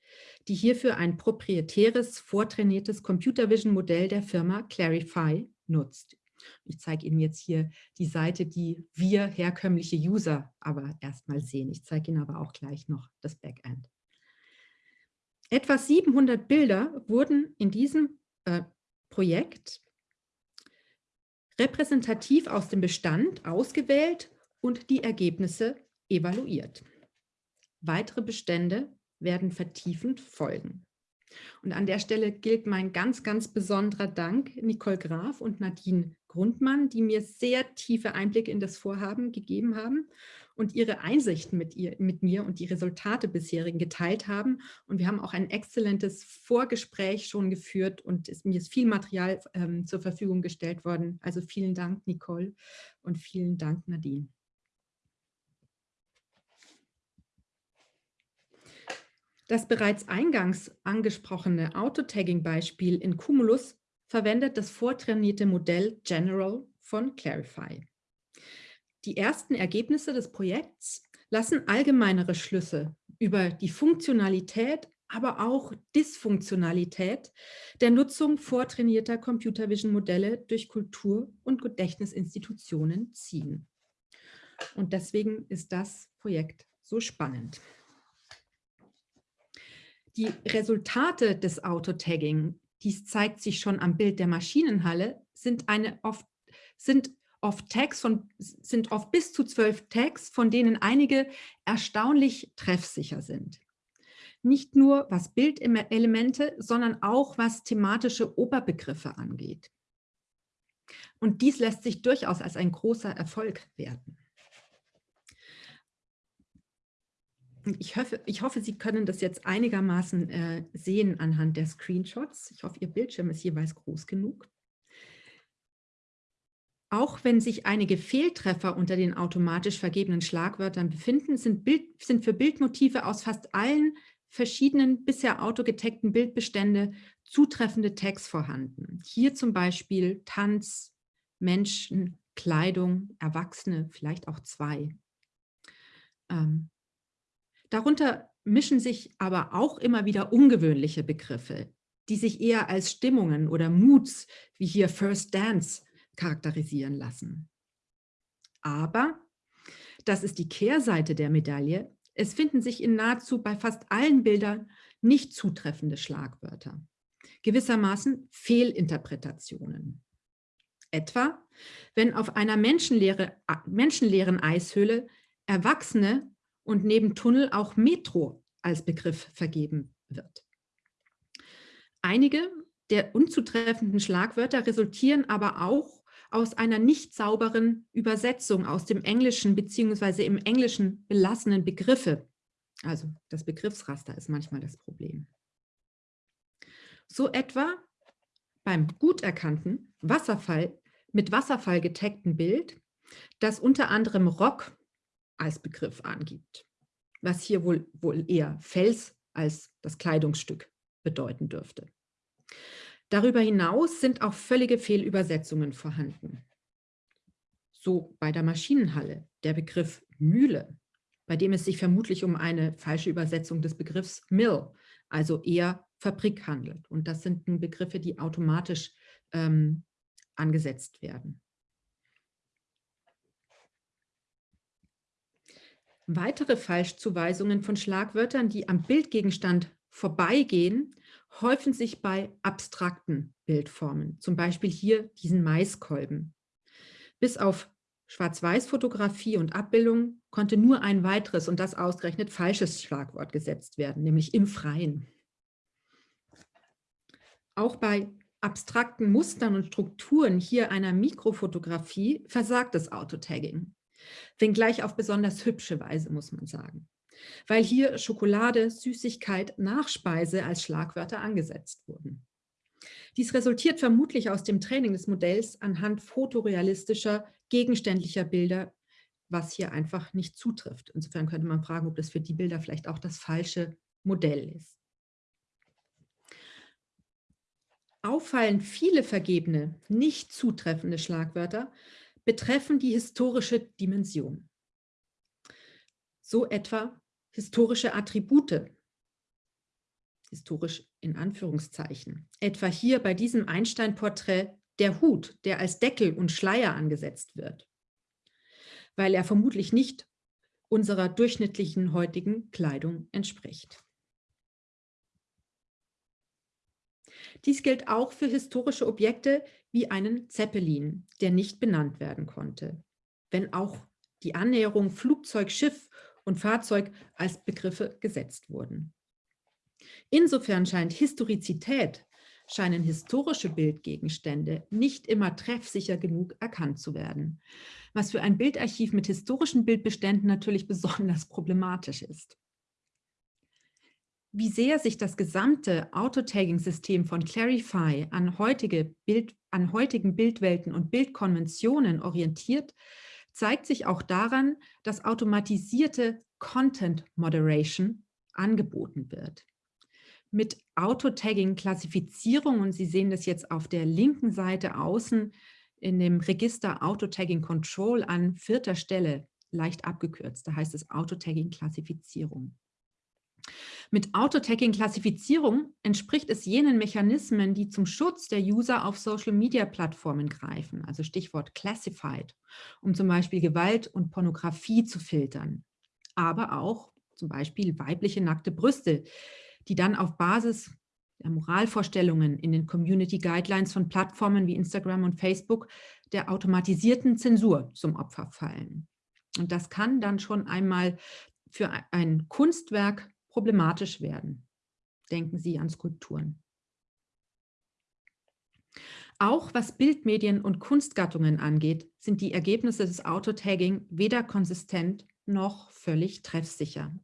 die hierfür ein proprietäres, vortrainiertes Computer Vision Modell der Firma Clarify nutzt. Ich zeige Ihnen jetzt hier die Seite, die wir herkömmliche User aber erstmal sehen. Ich zeige Ihnen aber auch gleich noch das Backend. Etwa 700 Bilder wurden in diesem äh, Projekt repräsentativ aus dem Bestand ausgewählt und die Ergebnisse evaluiert. Weitere Bestände werden vertiefend folgen. Und an der Stelle gilt mein ganz, ganz besonderer Dank Nicole Graf und Nadine Grundmann, die mir sehr tiefe Einblicke in das Vorhaben gegeben haben und ihre Einsichten mit, ihr, mit mir und die Resultate bisherigen geteilt haben. Und wir haben auch ein exzellentes Vorgespräch schon geführt und es, mir ist viel Material ähm, zur Verfügung gestellt worden. Also vielen Dank, Nicole, und vielen Dank, Nadine. Das bereits eingangs angesprochene Autotagging-Beispiel in Cumulus verwendet das vortrainierte Modell General von Clarify. Die ersten Ergebnisse des Projekts lassen allgemeinere Schlüsse über die Funktionalität, aber auch Dysfunktionalität der Nutzung vortrainierter Computer Vision Modelle durch Kultur- und Gedächtnisinstitutionen ziehen. Und deswegen ist das Projekt so spannend. Die Resultate des Autotagging, dies zeigt sich schon am Bild der Maschinenhalle, sind, eine oft, sind oft Tags von, sind oft bis zu zwölf Tags, von denen einige erstaunlich treffsicher sind. Nicht nur was Bildelemente, sondern auch was thematische Oberbegriffe angeht. Und dies lässt sich durchaus als ein großer Erfolg werten. Ich hoffe, ich hoffe, Sie können das jetzt einigermaßen äh, sehen anhand der Screenshots. Ich hoffe, Ihr Bildschirm ist jeweils groß genug. Auch wenn sich einige Fehltreffer unter den automatisch vergebenen Schlagwörtern befinden, sind, Bild, sind für Bildmotive aus fast allen verschiedenen bisher autogetaggten Bildbestände zutreffende Tags vorhanden. Hier zum Beispiel Tanz, Menschen, Kleidung, Erwachsene, vielleicht auch zwei. Ähm, Darunter mischen sich aber auch immer wieder ungewöhnliche Begriffe, die sich eher als Stimmungen oder Moods, wie hier First Dance, charakterisieren lassen. Aber, das ist die Kehrseite der Medaille, es finden sich in nahezu bei fast allen Bildern nicht zutreffende Schlagwörter, gewissermaßen Fehlinterpretationen. Etwa, wenn auf einer menschenleere, menschenleeren Eishöhle Erwachsene und neben Tunnel auch Metro als Begriff vergeben wird. Einige der unzutreffenden Schlagwörter resultieren aber auch aus einer nicht sauberen Übersetzung aus dem Englischen beziehungsweise im Englischen belassenen Begriffe. Also das Begriffsraster ist manchmal das Problem. So etwa beim gut erkannten Wasserfall mit Wasserfall getagten Bild, das unter anderem Rock als Begriff angibt, was hier wohl, wohl eher Fels als das Kleidungsstück bedeuten dürfte. Darüber hinaus sind auch völlige Fehlübersetzungen vorhanden. So bei der Maschinenhalle der Begriff Mühle, bei dem es sich vermutlich um eine falsche Übersetzung des Begriffs Mill, also eher Fabrik handelt. Und das sind Begriffe, die automatisch ähm, angesetzt werden. Weitere Falschzuweisungen von Schlagwörtern, die am Bildgegenstand vorbeigehen, häufen sich bei abstrakten Bildformen, zum Beispiel hier diesen Maiskolben. Bis auf Schwarz-Weiß-Fotografie und Abbildung konnte nur ein weiteres und das ausgerechnet falsches Schlagwort gesetzt werden, nämlich im Freien. Auch bei abstrakten Mustern und Strukturen hier einer Mikrofotografie versagt das Autotagging. Wenngleich auf besonders hübsche Weise, muss man sagen. Weil hier Schokolade, Süßigkeit, Nachspeise als Schlagwörter angesetzt wurden. Dies resultiert vermutlich aus dem Training des Modells anhand fotorealistischer, gegenständlicher Bilder, was hier einfach nicht zutrifft. Insofern könnte man fragen, ob das für die Bilder vielleicht auch das falsche Modell ist. Auffallend viele vergebene, nicht zutreffende Schlagwörter betreffen die historische Dimension. So etwa historische Attribute, historisch in Anführungszeichen. Etwa hier bei diesem Einstein-Porträt der Hut, der als Deckel und Schleier angesetzt wird, weil er vermutlich nicht unserer durchschnittlichen heutigen Kleidung entspricht. Dies gilt auch für historische Objekte wie einen Zeppelin, der nicht benannt werden konnte, wenn auch die Annäherung Flugzeug, Schiff und Fahrzeug als Begriffe gesetzt wurden. Insofern scheint Historizität, scheinen historische Bildgegenstände nicht immer treffsicher genug erkannt zu werden, was für ein Bildarchiv mit historischen Bildbeständen natürlich besonders problematisch ist. Wie sehr sich das gesamte Autotagging-System von Clarify an, heutige Bild, an heutigen Bildwelten und Bildkonventionen orientiert, zeigt sich auch daran, dass automatisierte Content Moderation angeboten wird. Mit Autotagging-Klassifizierung, und Sie sehen das jetzt auf der linken Seite außen in dem Register Autotagging Control an vierter Stelle, leicht abgekürzt, da heißt es Autotagging-Klassifizierung. Mit Autotagging-Klassifizierung entspricht es jenen Mechanismen, die zum Schutz der User auf Social-Media-Plattformen greifen, also Stichwort Classified, um zum Beispiel Gewalt und Pornografie zu filtern, aber auch zum Beispiel weibliche nackte Brüste, die dann auf Basis der Moralvorstellungen in den Community Guidelines von Plattformen wie Instagram und Facebook der automatisierten Zensur zum Opfer fallen. Und das kann dann schon einmal für ein Kunstwerk problematisch werden. Denken Sie an Skulpturen. Auch was Bildmedien und Kunstgattungen angeht, sind die Ergebnisse des Autotagging weder konsistent noch völlig treffsicher.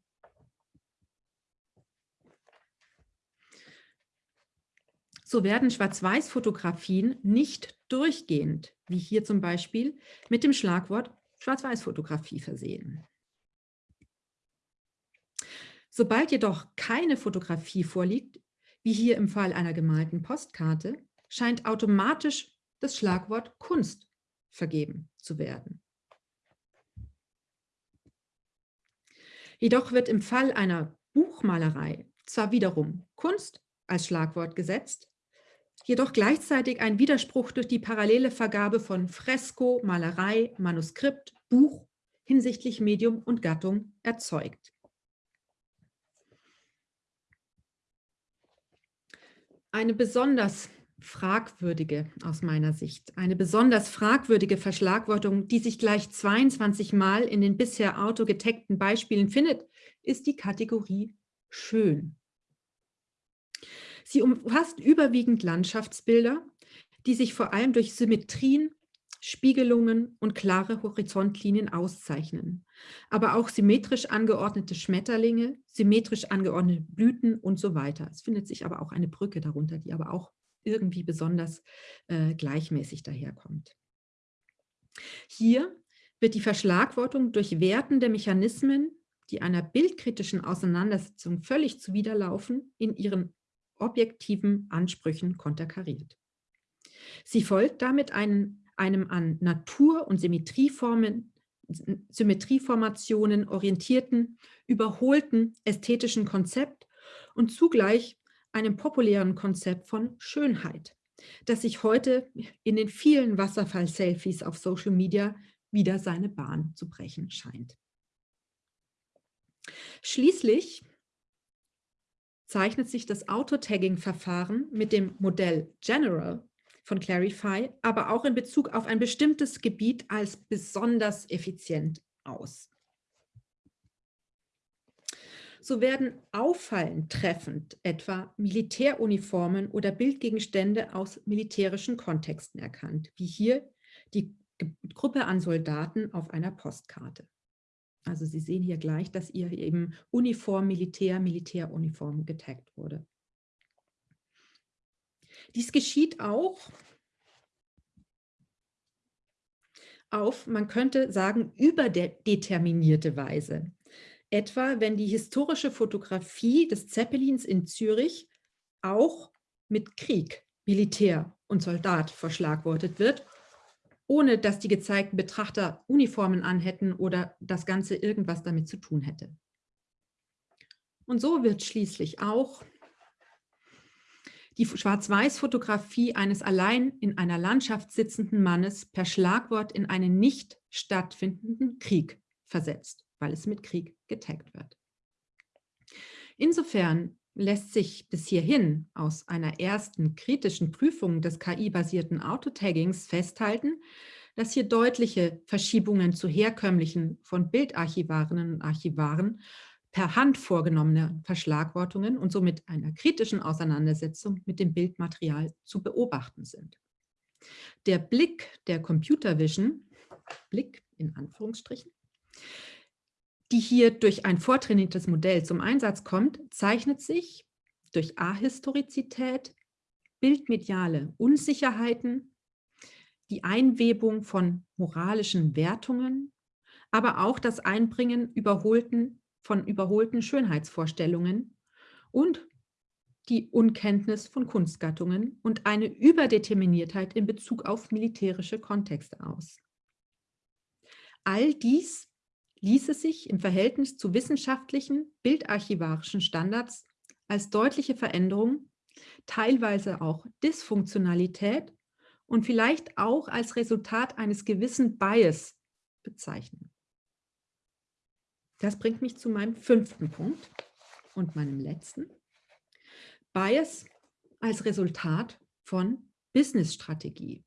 So werden Schwarz-Weiß-Fotografien nicht durchgehend, wie hier zum Beispiel, mit dem Schlagwort Schwarz-Weiß-Fotografie versehen. Sobald jedoch keine Fotografie vorliegt, wie hier im Fall einer gemalten Postkarte, scheint automatisch das Schlagwort Kunst vergeben zu werden. Jedoch wird im Fall einer Buchmalerei zwar wiederum Kunst als Schlagwort gesetzt, jedoch gleichzeitig ein Widerspruch durch die parallele Vergabe von Fresko, Malerei, Manuskript, Buch hinsichtlich Medium und Gattung erzeugt. Eine besonders fragwürdige, aus meiner Sicht, eine besonders fragwürdige Verschlagwortung, die sich gleich 22 Mal in den bisher autogeteckten Beispielen findet, ist die Kategorie schön. Sie umfasst überwiegend Landschaftsbilder, die sich vor allem durch Symmetrien Spiegelungen und klare Horizontlinien auszeichnen, aber auch symmetrisch angeordnete Schmetterlinge, symmetrisch angeordnete Blüten und so weiter. Es findet sich aber auch eine Brücke darunter, die aber auch irgendwie besonders äh, gleichmäßig daherkommt. Hier wird die Verschlagwortung durch wertende Mechanismen, die einer bildkritischen Auseinandersetzung völlig zuwiderlaufen, in ihren objektiven Ansprüchen konterkariert. Sie folgt damit einen einem an Natur- und Symmetrieformen, Symmetrieformationen orientierten, überholten ästhetischen Konzept und zugleich einem populären Konzept von Schönheit, das sich heute in den vielen Wasserfall-Selfies auf Social Media wieder seine Bahn zu brechen scheint. Schließlich zeichnet sich das Auto-Tagging-Verfahren mit dem Modell General von Clarify, aber auch in Bezug auf ein bestimmtes Gebiet als besonders effizient aus. So werden auffallend treffend etwa Militäruniformen oder Bildgegenstände aus militärischen Kontexten erkannt, wie hier die Gruppe an Soldaten auf einer Postkarte. Also Sie sehen hier gleich, dass ihr eben Uniform, Militär, Militäruniform getaggt wurde. Dies geschieht auch auf, man könnte sagen, überdeterminierte Weise. Etwa, wenn die historische Fotografie des Zeppelins in Zürich auch mit Krieg, Militär und Soldat verschlagwortet wird ohne dass die gezeigten Betrachter Uniformen anhätten oder das Ganze irgendwas damit zu tun hätte. Und so wird schließlich auch die Schwarz-Weiß-Fotografie eines allein in einer Landschaft sitzenden Mannes per Schlagwort in einen nicht stattfindenden Krieg versetzt, weil es mit Krieg getaggt wird. Insofern lässt sich bis hierhin aus einer ersten kritischen Prüfung des KI-basierten Autotaggings festhalten, dass hier deutliche Verschiebungen zu herkömmlichen von Bildarchivarinnen und Archivaren per Hand vorgenommene Verschlagwortungen und somit einer kritischen Auseinandersetzung mit dem Bildmaterial zu beobachten sind. Der Blick der Computer Vision, Blick in Anführungsstrichen, die hier durch ein vortrainiertes Modell zum Einsatz kommt, zeichnet sich durch Ahistorizität, bildmediale Unsicherheiten, die Einwebung von moralischen Wertungen, aber auch das Einbringen überholten, von überholten Schönheitsvorstellungen und die Unkenntnis von Kunstgattungen und eine Überdeterminiertheit in Bezug auf militärische Kontexte aus. All dies ließe sich im Verhältnis zu wissenschaftlichen, bildarchivarischen Standards als deutliche Veränderung, teilweise auch Dysfunktionalität und vielleicht auch als Resultat eines gewissen Bias bezeichnen. Das bringt mich zu meinem fünften Punkt und meinem letzten. Bias als Resultat von Business-Strategie,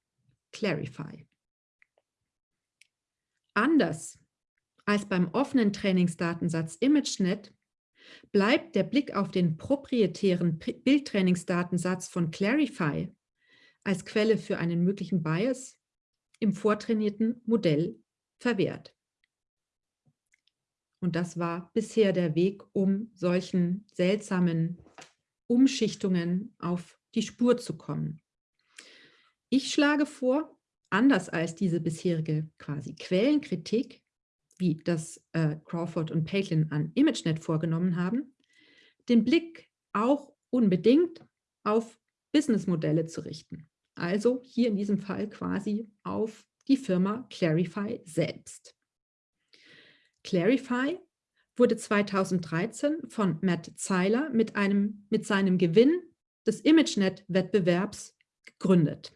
Clarify. Anders als beim offenen Trainingsdatensatz ImageNet bleibt der Blick auf den proprietären Bildtrainingsdatensatz von Clarify als Quelle für einen möglichen Bias im vortrainierten Modell verwehrt. Und das war bisher der Weg, um solchen seltsamen Umschichtungen auf die Spur zu kommen. Ich schlage vor, anders als diese bisherige quasi Quellenkritik, wie das äh, Crawford und Palin an ImageNet vorgenommen haben, den Blick auch unbedingt auf Businessmodelle zu richten. Also hier in diesem Fall quasi auf die Firma Clarify selbst. Clarify wurde 2013 von Matt Zeiler mit, einem, mit seinem Gewinn des ImageNet-Wettbewerbs gegründet.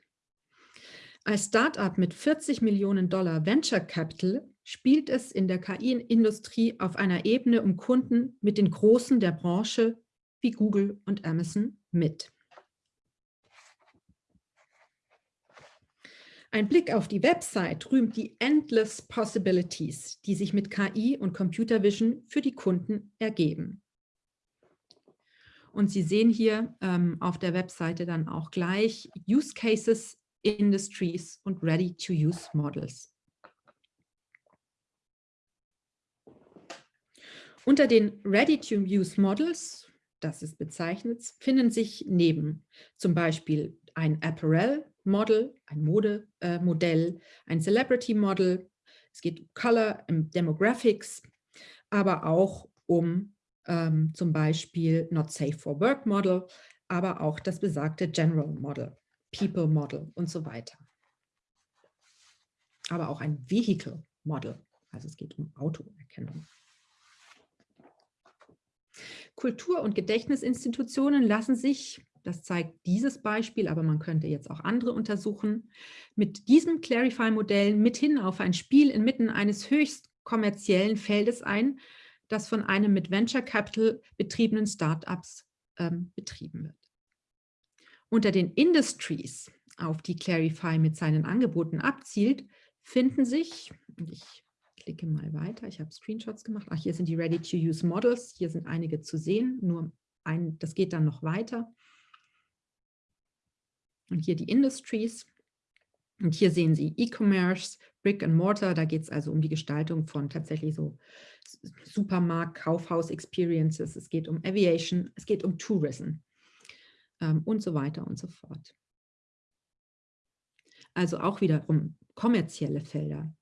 Als Startup mit 40 Millionen Dollar Venture Capital spielt es in der KI-Industrie auf einer Ebene um Kunden mit den Großen der Branche wie Google und Amazon mit. Ein Blick auf die Website rühmt die Endless Possibilities, die sich mit KI und Computer Vision für die Kunden ergeben. Und Sie sehen hier ähm, auf der Webseite dann auch gleich Use Cases, Industries und Ready-to-Use Models. Unter den Ready-to-Use Models, das ist bezeichnet, finden sich neben zum Beispiel ein Apparel-Model, ein Modemodell, äh, ein Celebrity-Model, es geht um Color, um Demographics, aber auch um ähm, zum Beispiel Not Safe for Work Model, aber auch das besagte General Model, People Model und so weiter. Aber auch ein Vehicle Model, also es geht um Autoerkennung. Kultur- und Gedächtnisinstitutionen lassen sich, das zeigt dieses Beispiel, aber man könnte jetzt auch andere untersuchen, mit diesem Clarify-Modell mithin auf ein Spiel inmitten eines höchst kommerziellen Feldes ein, das von einem mit Venture Capital betriebenen Startups ähm, betrieben wird. Unter den Industries, auf die Clarify mit seinen Angeboten abzielt, finden sich, ich klicke mal weiter, ich habe Screenshots gemacht, ach, hier sind die Ready-to-Use Models, hier sind einige zu sehen, nur ein, das geht dann noch weiter. Und hier die Industries. Und hier sehen Sie E-Commerce, Brick and Mortar, da geht es also um die Gestaltung von tatsächlich so Supermarkt, Kaufhaus Experiences, es geht um Aviation, es geht um Tourism ähm, und so weiter und so fort. Also auch wiederum kommerzielle Felder.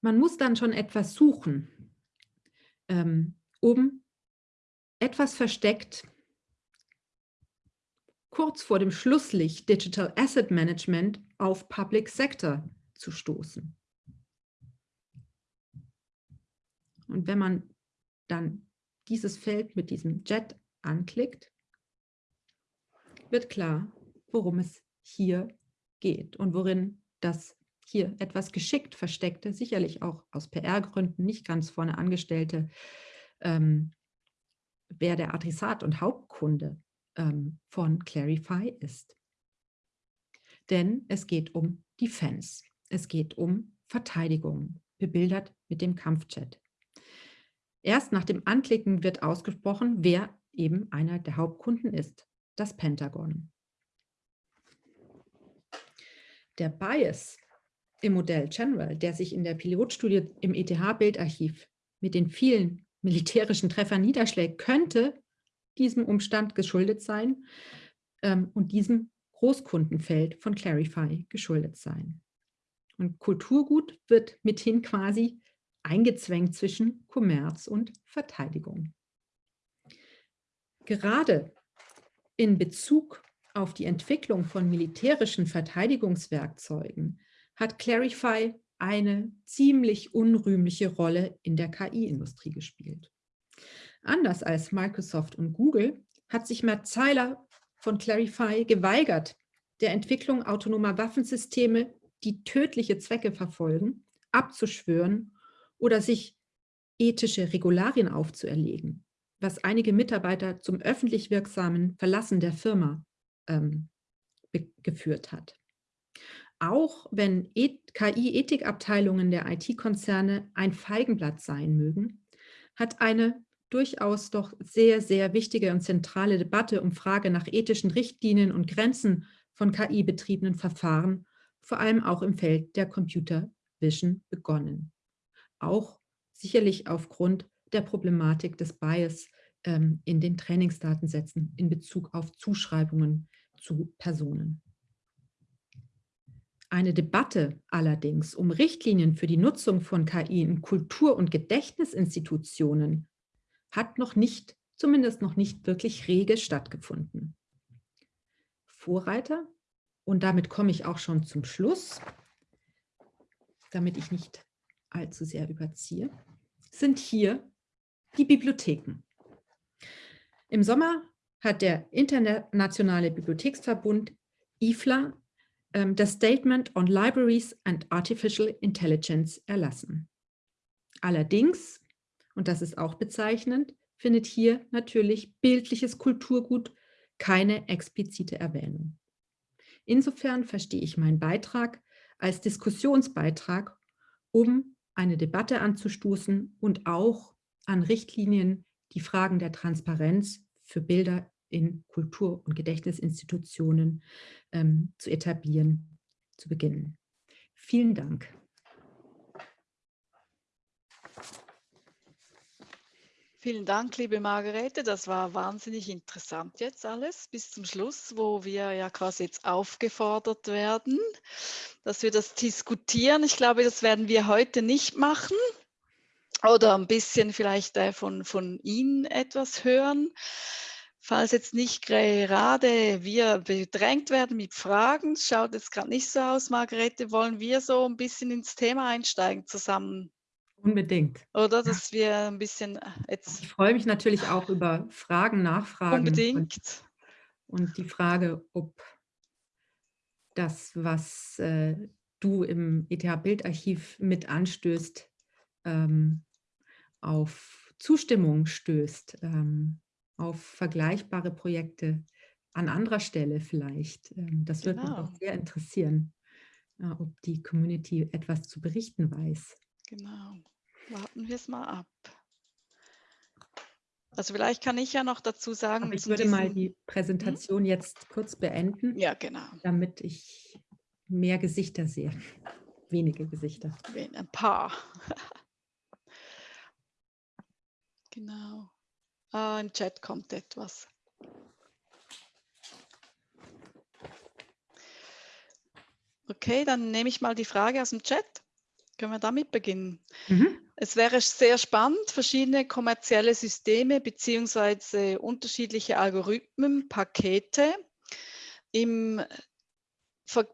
Man muss dann schon etwas suchen, ähm, um etwas versteckt kurz vor dem Schlusslicht Digital Asset Management auf Public Sector zu stoßen. Und wenn man dann dieses Feld mit diesem Jet anklickt, wird klar, worum es hier geht und worin das hier etwas geschickt versteckte, sicherlich auch aus PR-Gründen nicht ganz vorne angestellte, ähm, wer der Adressat und Hauptkunde ähm, von Clarify ist. Denn es geht um Defense, es geht um Verteidigung, bebildert mit dem Kampfjet. Erst nach dem Anklicken wird ausgesprochen, wer eben einer der Hauptkunden ist, das Pentagon. Der Bias im Modell General, der sich in der Pilotstudie im ETH-Bildarchiv mit den vielen militärischen Treffern niederschlägt, könnte diesem Umstand geschuldet sein ähm, und diesem Großkundenfeld von Clarify geschuldet sein. Und Kulturgut wird mithin quasi eingezwängt zwischen Kommerz und Verteidigung. Gerade in Bezug auf die Entwicklung von militärischen Verteidigungswerkzeugen hat Clarify eine ziemlich unrühmliche Rolle in der KI-Industrie gespielt. Anders als Microsoft und Google hat sich Matt Zeiler von Clarify geweigert, der Entwicklung autonomer Waffensysteme, die tödliche Zwecke verfolgen, abzuschwören oder sich ethische Regularien aufzuerlegen, was einige Mitarbeiter zum öffentlich wirksamen Verlassen der Firma ähm, geführt hat. Auch wenn KI-Ethikabteilungen der IT-Konzerne ein Feigenblatt sein mögen, hat eine durchaus doch sehr, sehr wichtige und zentrale Debatte um Frage nach ethischen Richtlinien und Grenzen von KI-betriebenen Verfahren, vor allem auch im Feld der Computer Vision begonnen. Auch sicherlich aufgrund der Problematik des Bias ähm, in den Trainingsdatensätzen in Bezug auf Zuschreibungen zu Personen. Eine Debatte allerdings um Richtlinien für die Nutzung von KI in Kultur- und Gedächtnisinstitutionen hat noch nicht, zumindest noch nicht wirklich rege stattgefunden. Vorreiter, und damit komme ich auch schon zum Schluss, damit ich nicht allzu sehr überziehe, sind hier die Bibliotheken. Im Sommer hat der Internationale Bibliotheksverbund IFLA ähm, das Statement on Libraries and Artificial Intelligence erlassen. Allerdings und das ist auch bezeichnend, findet hier natürlich bildliches Kulturgut keine explizite Erwähnung. Insofern verstehe ich meinen Beitrag als Diskussionsbeitrag, um eine Debatte anzustoßen und auch an Richtlinien die Fragen der Transparenz für Bilder in Kultur- und Gedächtnisinstitutionen ähm, zu etablieren, zu beginnen. Vielen Dank. Vielen Dank, liebe Margarete. Das war wahnsinnig interessant jetzt alles bis zum Schluss, wo wir ja quasi jetzt aufgefordert werden, dass wir das diskutieren. Ich glaube, das werden wir heute nicht machen oder ein bisschen vielleicht äh, von, von Ihnen etwas hören. Falls jetzt nicht gerade wir bedrängt werden mit Fragen, schaut jetzt gerade nicht so aus, Margarete, wollen wir so ein bisschen ins Thema einsteigen zusammen? Unbedingt. Oder dass wir ein bisschen äh, jetzt. Ich freue mich natürlich auch über Fragen, Nachfragen. Unbedingt. Und, und die Frage, ob das, was äh, du im ETH-Bildarchiv mit anstößt, ähm, auf Zustimmung stößt. Ähm, auf vergleichbare Projekte an anderer Stelle vielleicht. Ähm, das würde mich Genau. auch sehr interessieren, äh, ob die Community etwas zu berichten weiß. Genau. Warten wir es mal ab. Also vielleicht kann ich ja noch dazu Aber sagen ich zu würde mal die Präsentation jetzt kurz beenden, ja, genau. damit ich mehr Gesichter sehe. Wenige Gesichter. Ein paar. Genau. Ah, Im Chat kommt etwas. Okay, dann nehme ich mal die Frage aus dem Chat. Können wir damit beginnen? Mhm. Es wäre sehr spannend, verschiedene kommerzielle Systeme bzw. unterschiedliche Algorithmen, Pakete im,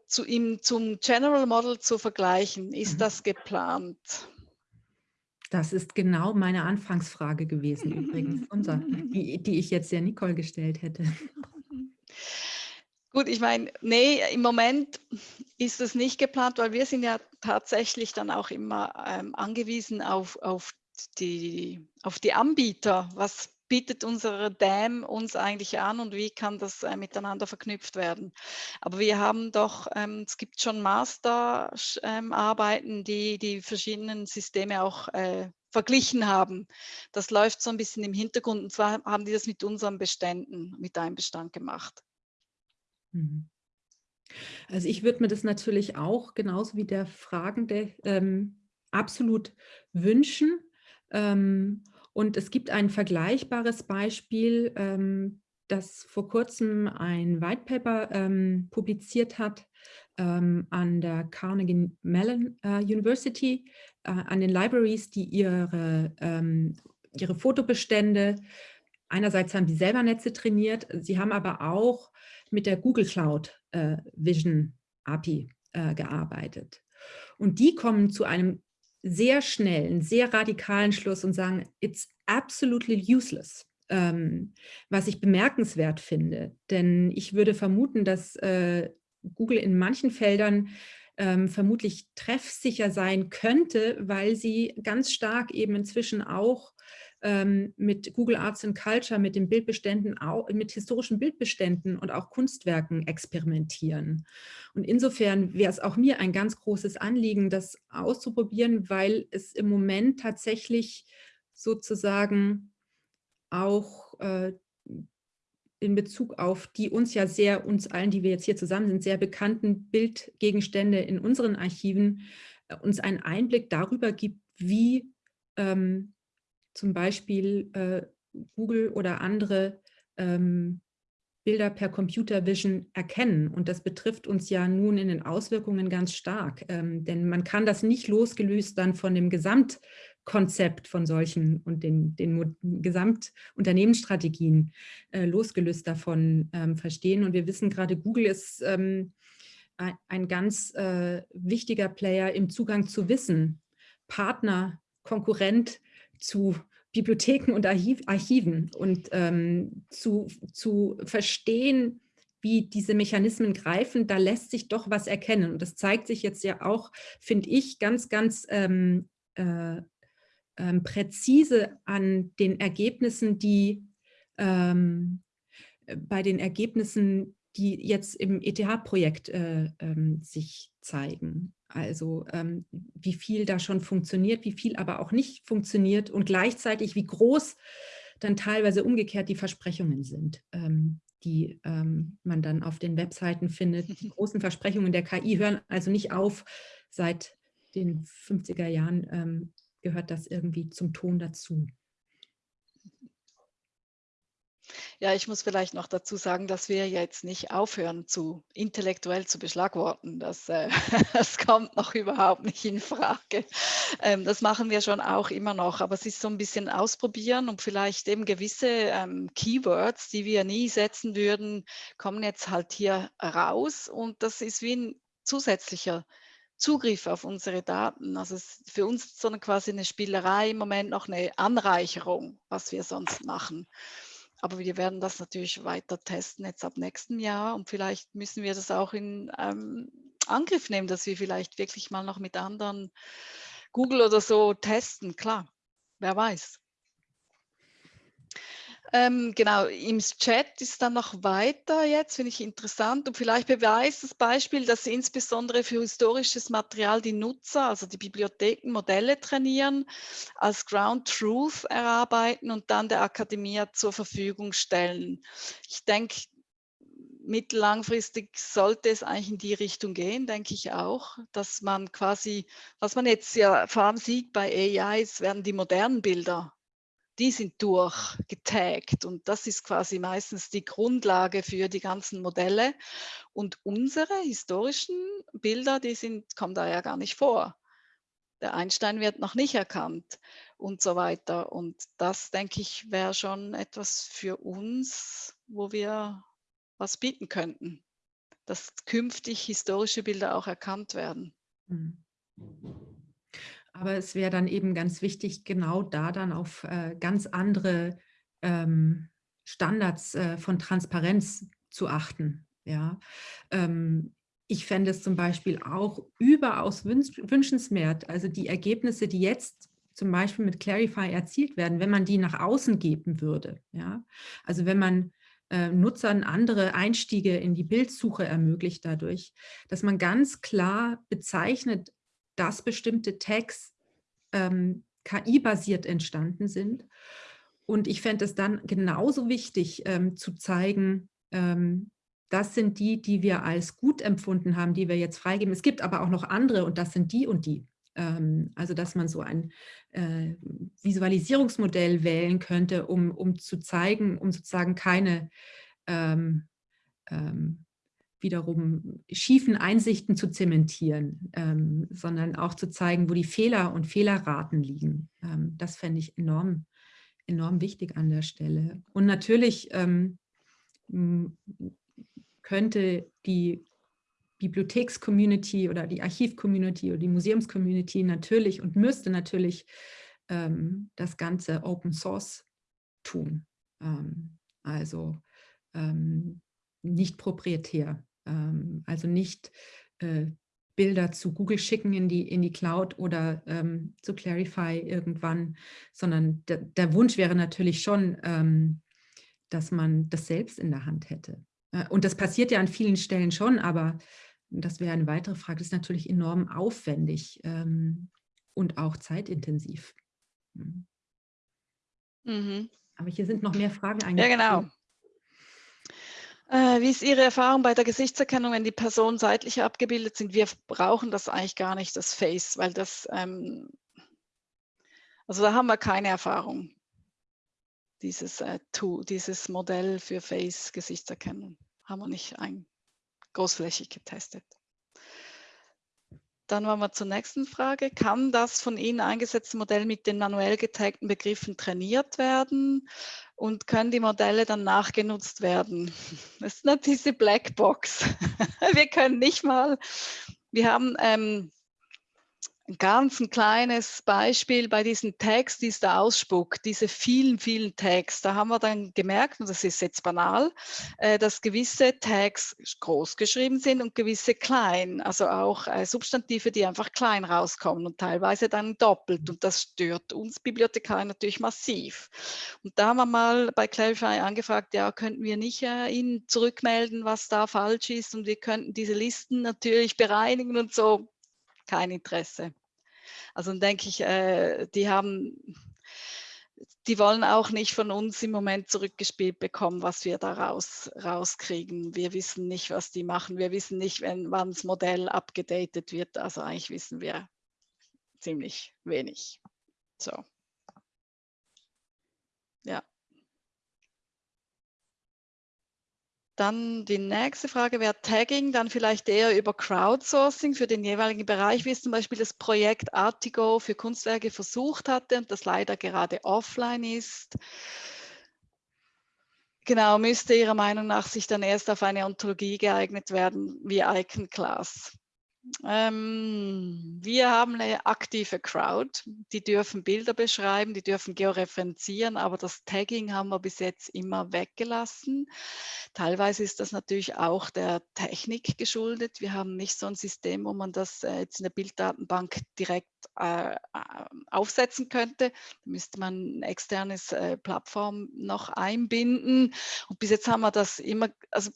zu, im, zum General Model zu vergleichen. Ist Mhm. das geplant? Das ist genau meine Anfangsfrage gewesen übrigens, unser, die, die ich jetzt der Nicole gestellt hätte. Gut, ich meine, nee, im Moment ist es nicht geplant, weil wir sind ja tatsächlich dann auch immer ähm, angewiesen auf, auf, die, auf die Anbieter. Was bietet unsere DAM uns eigentlich an und wie kann das äh, miteinander verknüpft werden? Aber wir haben doch, ähm, es gibt schon Masterarbeiten, die die verschiedenen Systeme auch äh, verglichen haben. Das läuft so ein bisschen im Hintergrund und zwar haben die das mit unseren Beständen, mit einem Bestand gemacht. Mhm. Also ich würde mir das natürlich auch, genauso wie der Fragende, ähm, absolut wünschen. Ähm, und es gibt ein vergleichbares Beispiel, ähm, das vor kurzem ein White Paper ähm, publiziert hat ähm, an der Carnegie Mellon äh, University, äh, an den Libraries, die ihre, ähm, ihre Fotobestände, einerseits haben die selber Netze trainiert, sie haben aber auch mit der Google Cloud äh, Vision API äh, gearbeitet. Und die kommen zu einem sehr schnellen, sehr radikalen Schluss und sagen, it's absolutely useless. Ähm, was ich bemerkenswert finde, denn ich würde vermuten, dass äh, Google in manchen Feldern ähm, vermutlich treffsicher sein könnte, weil sie ganz stark eben inzwischen auch ähm, mit Google Arts and Culture, mit den Bildbeständen, mit historischen Bildbeständen und auch Kunstwerken experimentieren. Und insofern wäre es auch mir ein ganz großes Anliegen, das auszuprobieren, weil es im Moment tatsächlich sozusagen auch äh, in Bezug auf die uns ja sehr, uns allen, die wir jetzt hier zusammen sind, sehr bekannten Bildgegenstände in unseren Archiven, äh, uns einen Einblick darüber gibt, wie ähm, zum Beispiel äh, Google oder andere ähm, Bilder per Computer Vision erkennen. Und das betrifft uns ja nun in den Auswirkungen ganz stark, ähm, denn man kann das nicht losgelöst dann von dem Gesamtkonzept von solchen und den, den Gesamtunternehmensstrategien äh, losgelöst davon ähm, verstehen. Und wir wissen gerade, Google ist ähm, ein, ganz äh, wichtiger Player im Zugang zu Wissen, Partner, Konkurrent zu Bibliotheken und Archiv, Archiven und ähm, zu, zu verstehen, wie diese Mechanismen greifen, da lässt sich doch was erkennen. Und das zeigt sich jetzt ja auch, finde ich, ganz, ganz ähm, äh, ähm, präzise an den Ergebnissen, die ähm, bei den Ergebnissen, die jetzt im ETH-Projekt äh, ähm, sich zeigen. Also ähm, wie viel da schon funktioniert, wie viel aber auch nicht funktioniert und gleichzeitig wie groß dann teilweise umgekehrt die Versprechungen sind, ähm, die ähm, man dann auf den Webseiten findet. Die großen Versprechungen der KI hören also nicht auf. Seit den 50er Jahren ähm, gehört das irgendwie zum Ton dazu. Ja, ich muss vielleicht noch dazu sagen, dass wir jetzt nicht aufhören, zu intellektuell zu beschlagworten. Das, äh, das kommt noch überhaupt nicht in Frage. Ähm, das machen wir schon auch immer noch, aber es ist so ein bisschen ausprobieren und vielleicht eben gewisse ähm, Keywords, die wir nie setzen würden, kommen jetzt halt hier raus und das ist wie ein zusätzlicher Zugriff auf unsere Daten. Also es ist für uns so eine, quasi eine Spielerei im Moment noch eine Anreicherung, was wir sonst machen. Aber wir werden das natürlich weiter testen jetzt ab nächstem Jahr und vielleicht müssen wir das auch in ähm, Angriff nehmen, dass wir vielleicht wirklich mal noch mit anderen Google oder so testen. Klar, wer weiß. Ähm, genau, im Chat ist dann noch weiter jetzt, finde ich interessant. Und vielleicht beweist das Beispiel, dass insbesondere für historisches Material die Nutzer, also die Bibliotheken, Modelle trainieren, als Ground Truth erarbeiten und dann der Akademie zur Verfügung stellen. Ich denke, mittellangfristig sollte es eigentlich in die Richtung gehen, denke ich auch, dass man quasi, was man jetzt ja vor allem sieht bei AIs, werden die modernen Bilder die sind durchgetaggt und das ist quasi meistens die Grundlage für die ganzen Modelle. Und unsere historischen Bilder, die sind, kommen da ja gar nicht vor. Der Einstein wird noch nicht erkannt und so weiter. Und das, denke ich, wäre schon etwas für uns, wo wir was bieten könnten, dass künftig historische Bilder auch erkannt werden. Mhm. Aber es wäre dann eben ganz wichtig, genau da dann auf äh, ganz andere ähm, Standards äh, von Transparenz zu achten. Ja? Ähm, ich fände es zum Beispiel auch überaus wünschenswert, also die Ergebnisse, die jetzt zum Beispiel mit Clarify erzielt werden, wenn man die nach außen geben würde. Ja? Also wenn man äh, Nutzern andere Einstiege in die Bildsuche ermöglicht dadurch, dass man ganz klar bezeichnet, dass bestimmte Tags ähm, KI-basiert entstanden sind. Und ich fände es dann genauso wichtig ähm, zu zeigen, ähm, das sind die, die wir als gut empfunden haben, die wir jetzt freigeben. Es gibt aber auch noch andere und das sind die und die. Ähm, also dass man so ein äh, Visualisierungsmodell wählen könnte, um, um zu zeigen, um sozusagen keine ähm, ähm, wiederum schiefen Einsichten zu zementieren, ähm, sondern auch zu zeigen, wo die Fehler und Fehlerraten liegen. Ähm, das fände ich enorm, enorm wichtig an der Stelle. Und natürlich ähm, könnte die Bibliotheks-Community oder die Archiv-Community oder die Museums-Community natürlich und müsste natürlich ähm, das Ganze Open Source tun. Ähm, also ähm, nicht proprietär. Ähm, also nicht äh, Bilder zu Google schicken in die, in die Cloud oder ähm, zu Clarify irgendwann, sondern der Wunsch wäre natürlich schon, ähm, dass man das selbst in der Hand hätte. Äh, und das passiert ja an vielen Stellen schon, aber das wäre eine weitere Frage, das ist natürlich enorm aufwendig ähm, und auch zeitintensiv. Mhm. Mhm. Aber hier sind noch mehr Fragen eigentlich. Ja, genau. Äh, wie ist Ihre Erfahrung bei der Gesichtserkennung, wenn die Personen seitlich abgebildet sind? Wir brauchen das eigentlich gar nicht, das Face, weil das, ähm, also da haben wir keine Erfahrung, dieses, äh, Tool, dieses Modell für Face-Gesichtserkennung haben wir nicht ein, großflächig getestet. Dann wollen wir zur nächsten Frage. Kann das von Ihnen eingesetzte Modell mit den manuell getagten Begriffen trainiert werden? Und können die Modelle dann nachgenutzt werden? Das ist nicht diese Blackbox. Wir können nicht mal, wir haben ähm, ein ganz ein kleines Beispiel bei diesen Tags, die es da ausspuckt, diese vielen, vielen Tags. Da haben wir dann gemerkt, und das ist jetzt banal, äh, dass gewisse Tags groß geschrieben sind und gewisse klein. Also auch äh, Substantive, die einfach klein rauskommen und teilweise dann doppelt. Und das stört uns Bibliothekar natürlich massiv. Und da haben wir mal bei Clarify angefragt, ja, könnten wir nicht äh, Ihnen zurückmelden, was da falsch ist und wir könnten diese Listen natürlich bereinigen und so kein Interesse. Also dann denke ich, äh, die haben, die wollen auch nicht von uns im Moment zurückgespielt bekommen, was wir da raus, rauskriegen. Wir wissen nicht, was die machen. Wir wissen nicht, wenn, wann das Modell abgedatet wird. Also eigentlich wissen wir ziemlich wenig. So. Ja. Dann die nächste Frage wäre Tagging, dann vielleicht eher über Crowdsourcing für den jeweiligen Bereich, wie es zum Beispiel das Projekt Artigo für Kunstwerke versucht hatte und das leider gerade offline ist. Genau, müsste Ihrer Meinung nach sich dann erst auf eine Ontologie geeignet werden wie Icon Class. Ähm, wir haben eine aktive Crowd, die dürfen Bilder beschreiben, die dürfen georeferenzieren, aber das Tagging haben wir bis jetzt immer weggelassen. Teilweise ist das natürlich auch der Technik geschuldet. Wir haben nicht so ein System, wo man das äh, jetzt in der Bilddatenbank direkt äh, äh, aufsetzen könnte. Da müsste man ein externes äh, Plattform noch einbinden. Und bis jetzt haben wir das immer, also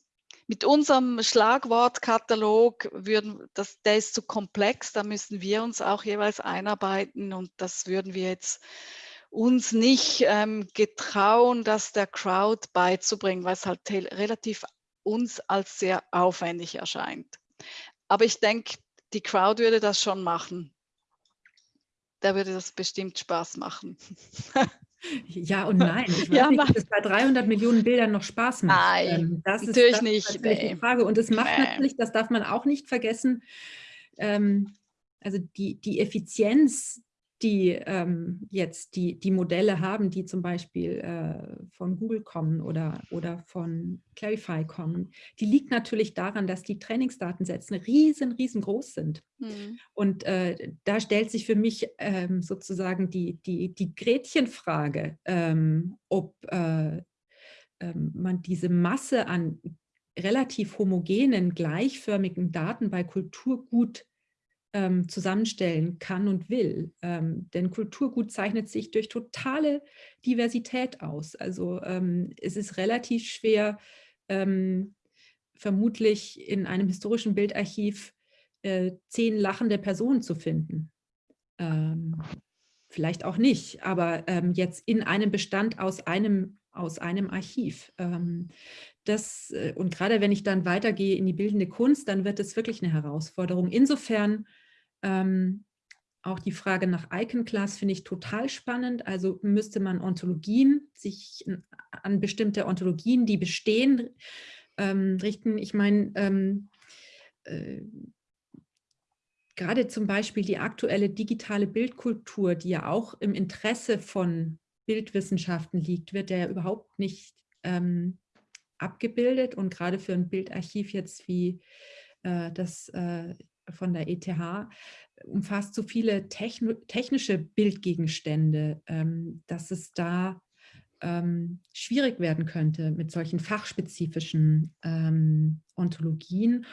mit unserem Schlagwortkatalog würden, das, der ist zu komplex, da müssen wir uns auch jeweils einarbeiten und das würden wir jetzt uns nicht ähm, getrauen, das der Crowd beizubringen, weil es halt relativ uns als sehr aufwendig erscheint. Aber ich denke, die Crowd würde das schon machen. Da würde das bestimmt Spaß machen. Ja und nein. Ich weiß ja, nicht, ob es bei 300 Millionen Bildern noch Spaß macht. Nein, ähm, das natürlich ist, das nicht. Ist nee. die Frage. Und es macht nee. natürlich, das darf man auch nicht vergessen, ähm, also die, die Effizienz die ähm, jetzt die, die Modelle haben, die zum Beispiel äh, von Google kommen oder, oder von Clarify kommen, die liegt natürlich daran, dass die Trainingsdatensätze riesen, riesengroß sind. Mhm. Und äh, da stellt sich für mich ähm, sozusagen die, die, die Gretchenfrage, ähm, ob äh, ähm, man diese Masse an relativ homogenen, gleichförmigen Daten bei Kulturgut ähm, zusammenstellen kann und will. Ähm, denn Kulturgut zeichnet sich durch totale Diversität aus. Also ähm, es ist relativ schwer, ähm, vermutlich in einem historischen Bildarchiv äh, zehn lachende Personen zu finden. Ähm, vielleicht auch nicht, aber ähm, jetzt in einem Bestand aus einem, aus einem Archiv das, äh, und gerade wenn ich dann weitergehe in die bildende Kunst, dann wird es wirklich eine Herausforderung. Insofern ähm, auch die Frage nach Icon Class finde ich total spannend. Also müsste man Ontologien, sich an bestimmte Ontologien, die bestehen, ähm, richten. Ich meine, ähm, äh, gerade zum Beispiel die aktuelle digitale Bildkultur, die ja auch im Interesse von Bildwissenschaften liegt, wird ja überhaupt nicht ähm, abgebildet und gerade für ein Bildarchiv jetzt wie äh, das äh, von der ETH umfasst so viele technische Bildgegenstände, ähm, dass es da ähm, schwierig werden könnte mit solchen fachspezifischen ähm, Ontologien.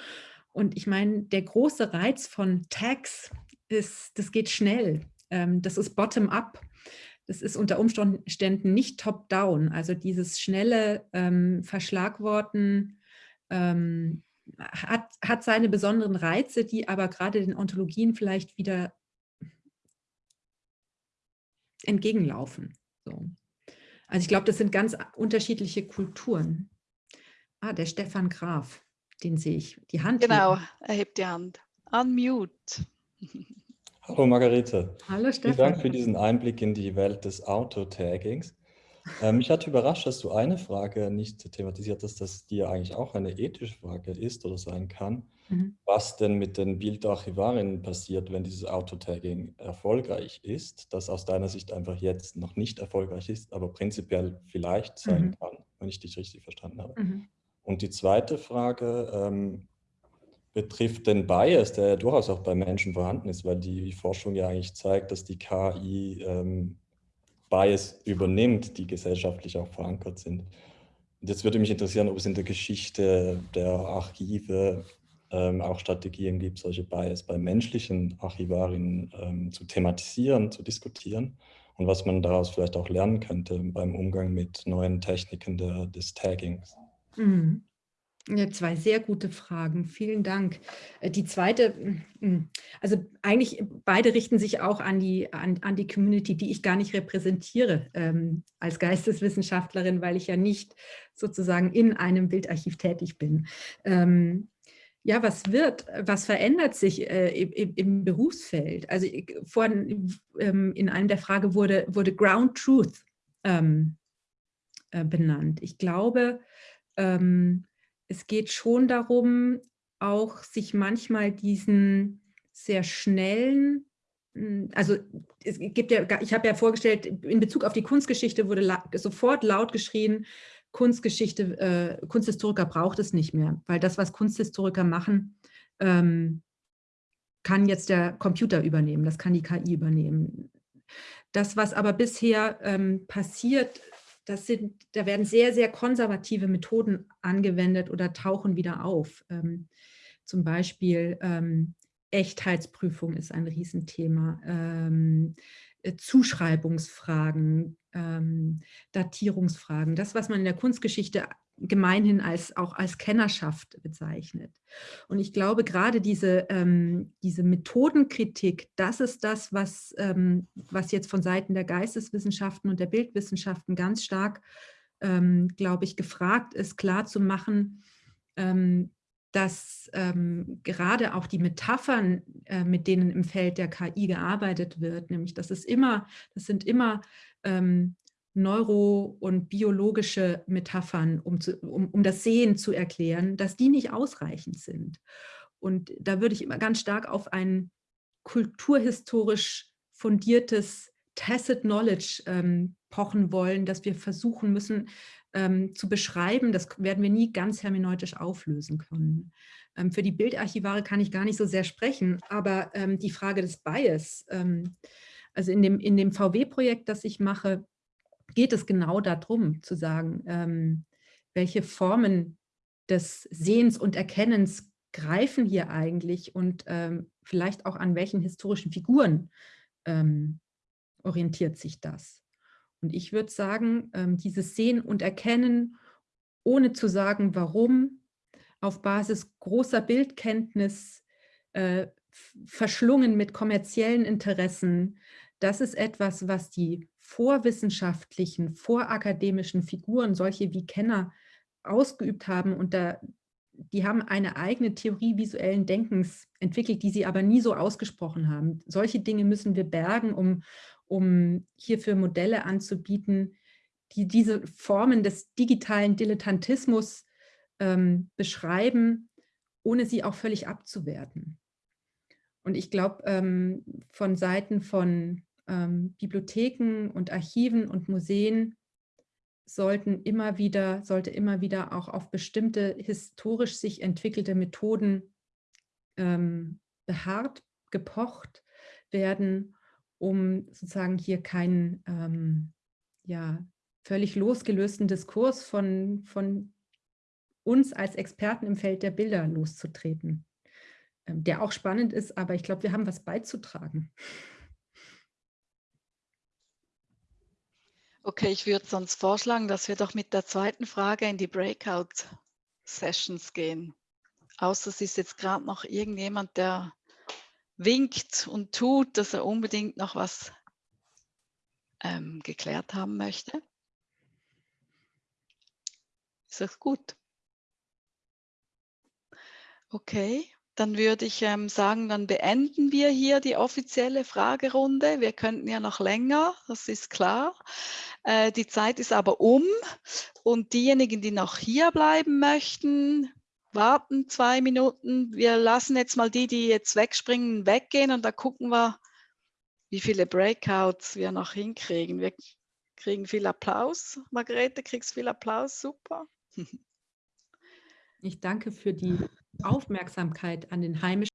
Und ich meine, der große Reiz von Tags ist, das geht schnell. Ähm, das ist bottom-up. Das ist unter Umständen nicht top-down. Also dieses schnelle ähm, Verschlagworten ähm, hat, hat seine besonderen Reize, die aber gerade den Ontologien vielleicht wieder entgegenlaufen. So. Also ich glaube, das sind ganz unterschiedliche Kulturen. Ah, der Stefan Graf, den sehe ich. Die Hand. Genau, er hebt die Hand. Unmute. Hallo Margarete. Hallo Stefan. Vielen Dank für diesen Einblick in die Welt des Autotaggings. Äh, mich hat überrascht, dass du eine Frage nicht thematisiert hast, dass die ja eigentlich auch eine ethische Frage ist oder sein kann. Mhm. Was denn mit den Bildarchivarinnen passiert, wenn dieses Autotagging erfolgreich ist, das aus deiner Sicht einfach jetzt noch nicht erfolgreich ist, aber prinzipiell vielleicht sein mhm. kann, wenn ich dich richtig verstanden habe. Mhm. Und die zweite Frage, ähm, betrifft den Bias, der ja durchaus auch bei Menschen vorhanden ist, weil die Forschung ja eigentlich zeigt, dass die KI ähm, Bias übernimmt, die gesellschaftlich auch verankert sind. Jetzt würde mich interessieren, ob es in der Geschichte der Archive ähm, auch Strategien gibt, solche Bias bei menschlichen Archivarinnen ähm, zu thematisieren, zu diskutieren und was man daraus vielleicht auch lernen könnte beim Umgang mit neuen Techniken der, des Taggings. Mhm. Ja, zwei sehr gute Fragen. Vielen Dank. Äh, die zweite, mm, mm, also eigentlich beide richten sich auch an die, an, an die Community, die ich gar nicht repräsentiere ähm, als Geisteswissenschaftlerin, weil ich ja nicht sozusagen in einem Bildarchiv tätig bin. Ähm, ja, was wird, was verändert sich äh, im, im, Berufsfeld? Also vorhin ähm, in einem der Frage wurde, wurde Ground Truth ähm, äh, benannt. Ich glaube, ähm, es geht schon darum, auch sich manchmal diesen sehr schnellen, hm, also es gibt ja, ich habe ja vorgestellt, in Bezug auf die Kunstgeschichte wurde la sofort laut geschrien, Kunstgeschichte, äh, Kunsthistoriker braucht es nicht mehr, weil das, was Kunsthistoriker machen, ähm, kann jetzt der Computer übernehmen, das kann die KI übernehmen. Das, was aber bisher ähm, passiert, das sind, da werden sehr, sehr konservative Methoden angewendet oder tauchen wieder auf. Ähm, zum Beispiel ähm, Echtheitsprüfung ist ein Riesenthema, ähm, äh, Zuschreibungsfragen, ähm, Datierungsfragen, das, was man in der Kunstgeschichte gemeinhin als, auch als Kennerschaft bezeichnet. Und ich glaube, gerade diese, ähm, diese Methodenkritik, das ist das, was, ähm, was jetzt von Seiten der Geisteswissenschaften und der Bildwissenschaften ganz stark, ähm, glaube ich, gefragt ist, klarzumachen, ähm, dass ähm, gerade auch die Metaphern, äh, mit denen im Feld der KI gearbeitet wird, nämlich das ist immer, das sind immer ähm, neuro- und biologische Metaphern, um, zu, um, um das Sehen zu erklären, dass die nicht ausreichend sind. Und da würde ich immer ganz stark auf ein kulturhistorisch fundiertes Tacit Knowledge ähm, pochen wollen, dass wir versuchen müssen ähm, zu beschreiben. Das werden wir nie ganz hermeneutisch auflösen können. Ähm, für die Bildarchivare kann ich gar nicht so sehr sprechen, aber ähm, die Frage des Bias, ähm, also in dem, in dem VW-Projekt, das ich mache, geht es genau darum, zu sagen, ähm, welche Formen des Sehens und Erkennens greifen hier eigentlich und ähm, vielleicht auch an welchen historischen Figuren ähm, orientiert sich das. Und ich würde sagen, ähm, dieses Sehen und Erkennen, ohne zu sagen, warum, auf Basis großer Bildkenntnis, äh, verschlungen mit kommerziellen Interessen, das ist etwas, was die vorwissenschaftlichen, vorakademischen Figuren, solche wie Kenner, ausgeübt haben. Und da, die haben eine eigene Theorie visuellen Denkens entwickelt, die sie aber nie so ausgesprochen haben. Solche Dinge müssen wir bergen, um, um hierfür Modelle anzubieten, die diese Formen des digitalen Dilettantismus ähm, beschreiben, ohne sie auch völlig abzuwerten. Und ich glaube, ähm, von Seiten von ähm, Bibliotheken und Archiven und Museen sollten immer wieder, sollte immer wieder auch auf bestimmte historisch sich entwickelte Methoden ähm, beharrt, gepocht werden, um sozusagen hier keinen ähm, ja, völlig losgelösten Diskurs von, von uns als Experten im Feld der Bilder loszutreten, ähm, der auch spannend ist, aber ich glaube, wir haben was beizutragen. Okay, ich würde sonst vorschlagen, dass wir doch mit der zweiten Frage in die Breakout-Sessions gehen. Außer es ist jetzt gerade noch irgendjemand, der winkt und tut, dass er unbedingt noch was ähm, geklärt haben möchte. Ist das gut? Okay. Dann würde ich ähm, sagen, dann beenden wir hier die offizielle Fragerunde. Wir könnten ja noch länger, das ist klar. Äh, die Zeit ist aber um und diejenigen, die noch hier bleiben möchten, warten zwei Minuten. Wir lassen jetzt mal die, die jetzt wegspringen, weggehen und da gucken wir, wie viele Breakouts wir noch hinkriegen. Wir kriegen viel Applaus. Margarete, kriegst viel Applaus, super. Ich danke für die Aufmerksamkeit an den heimischen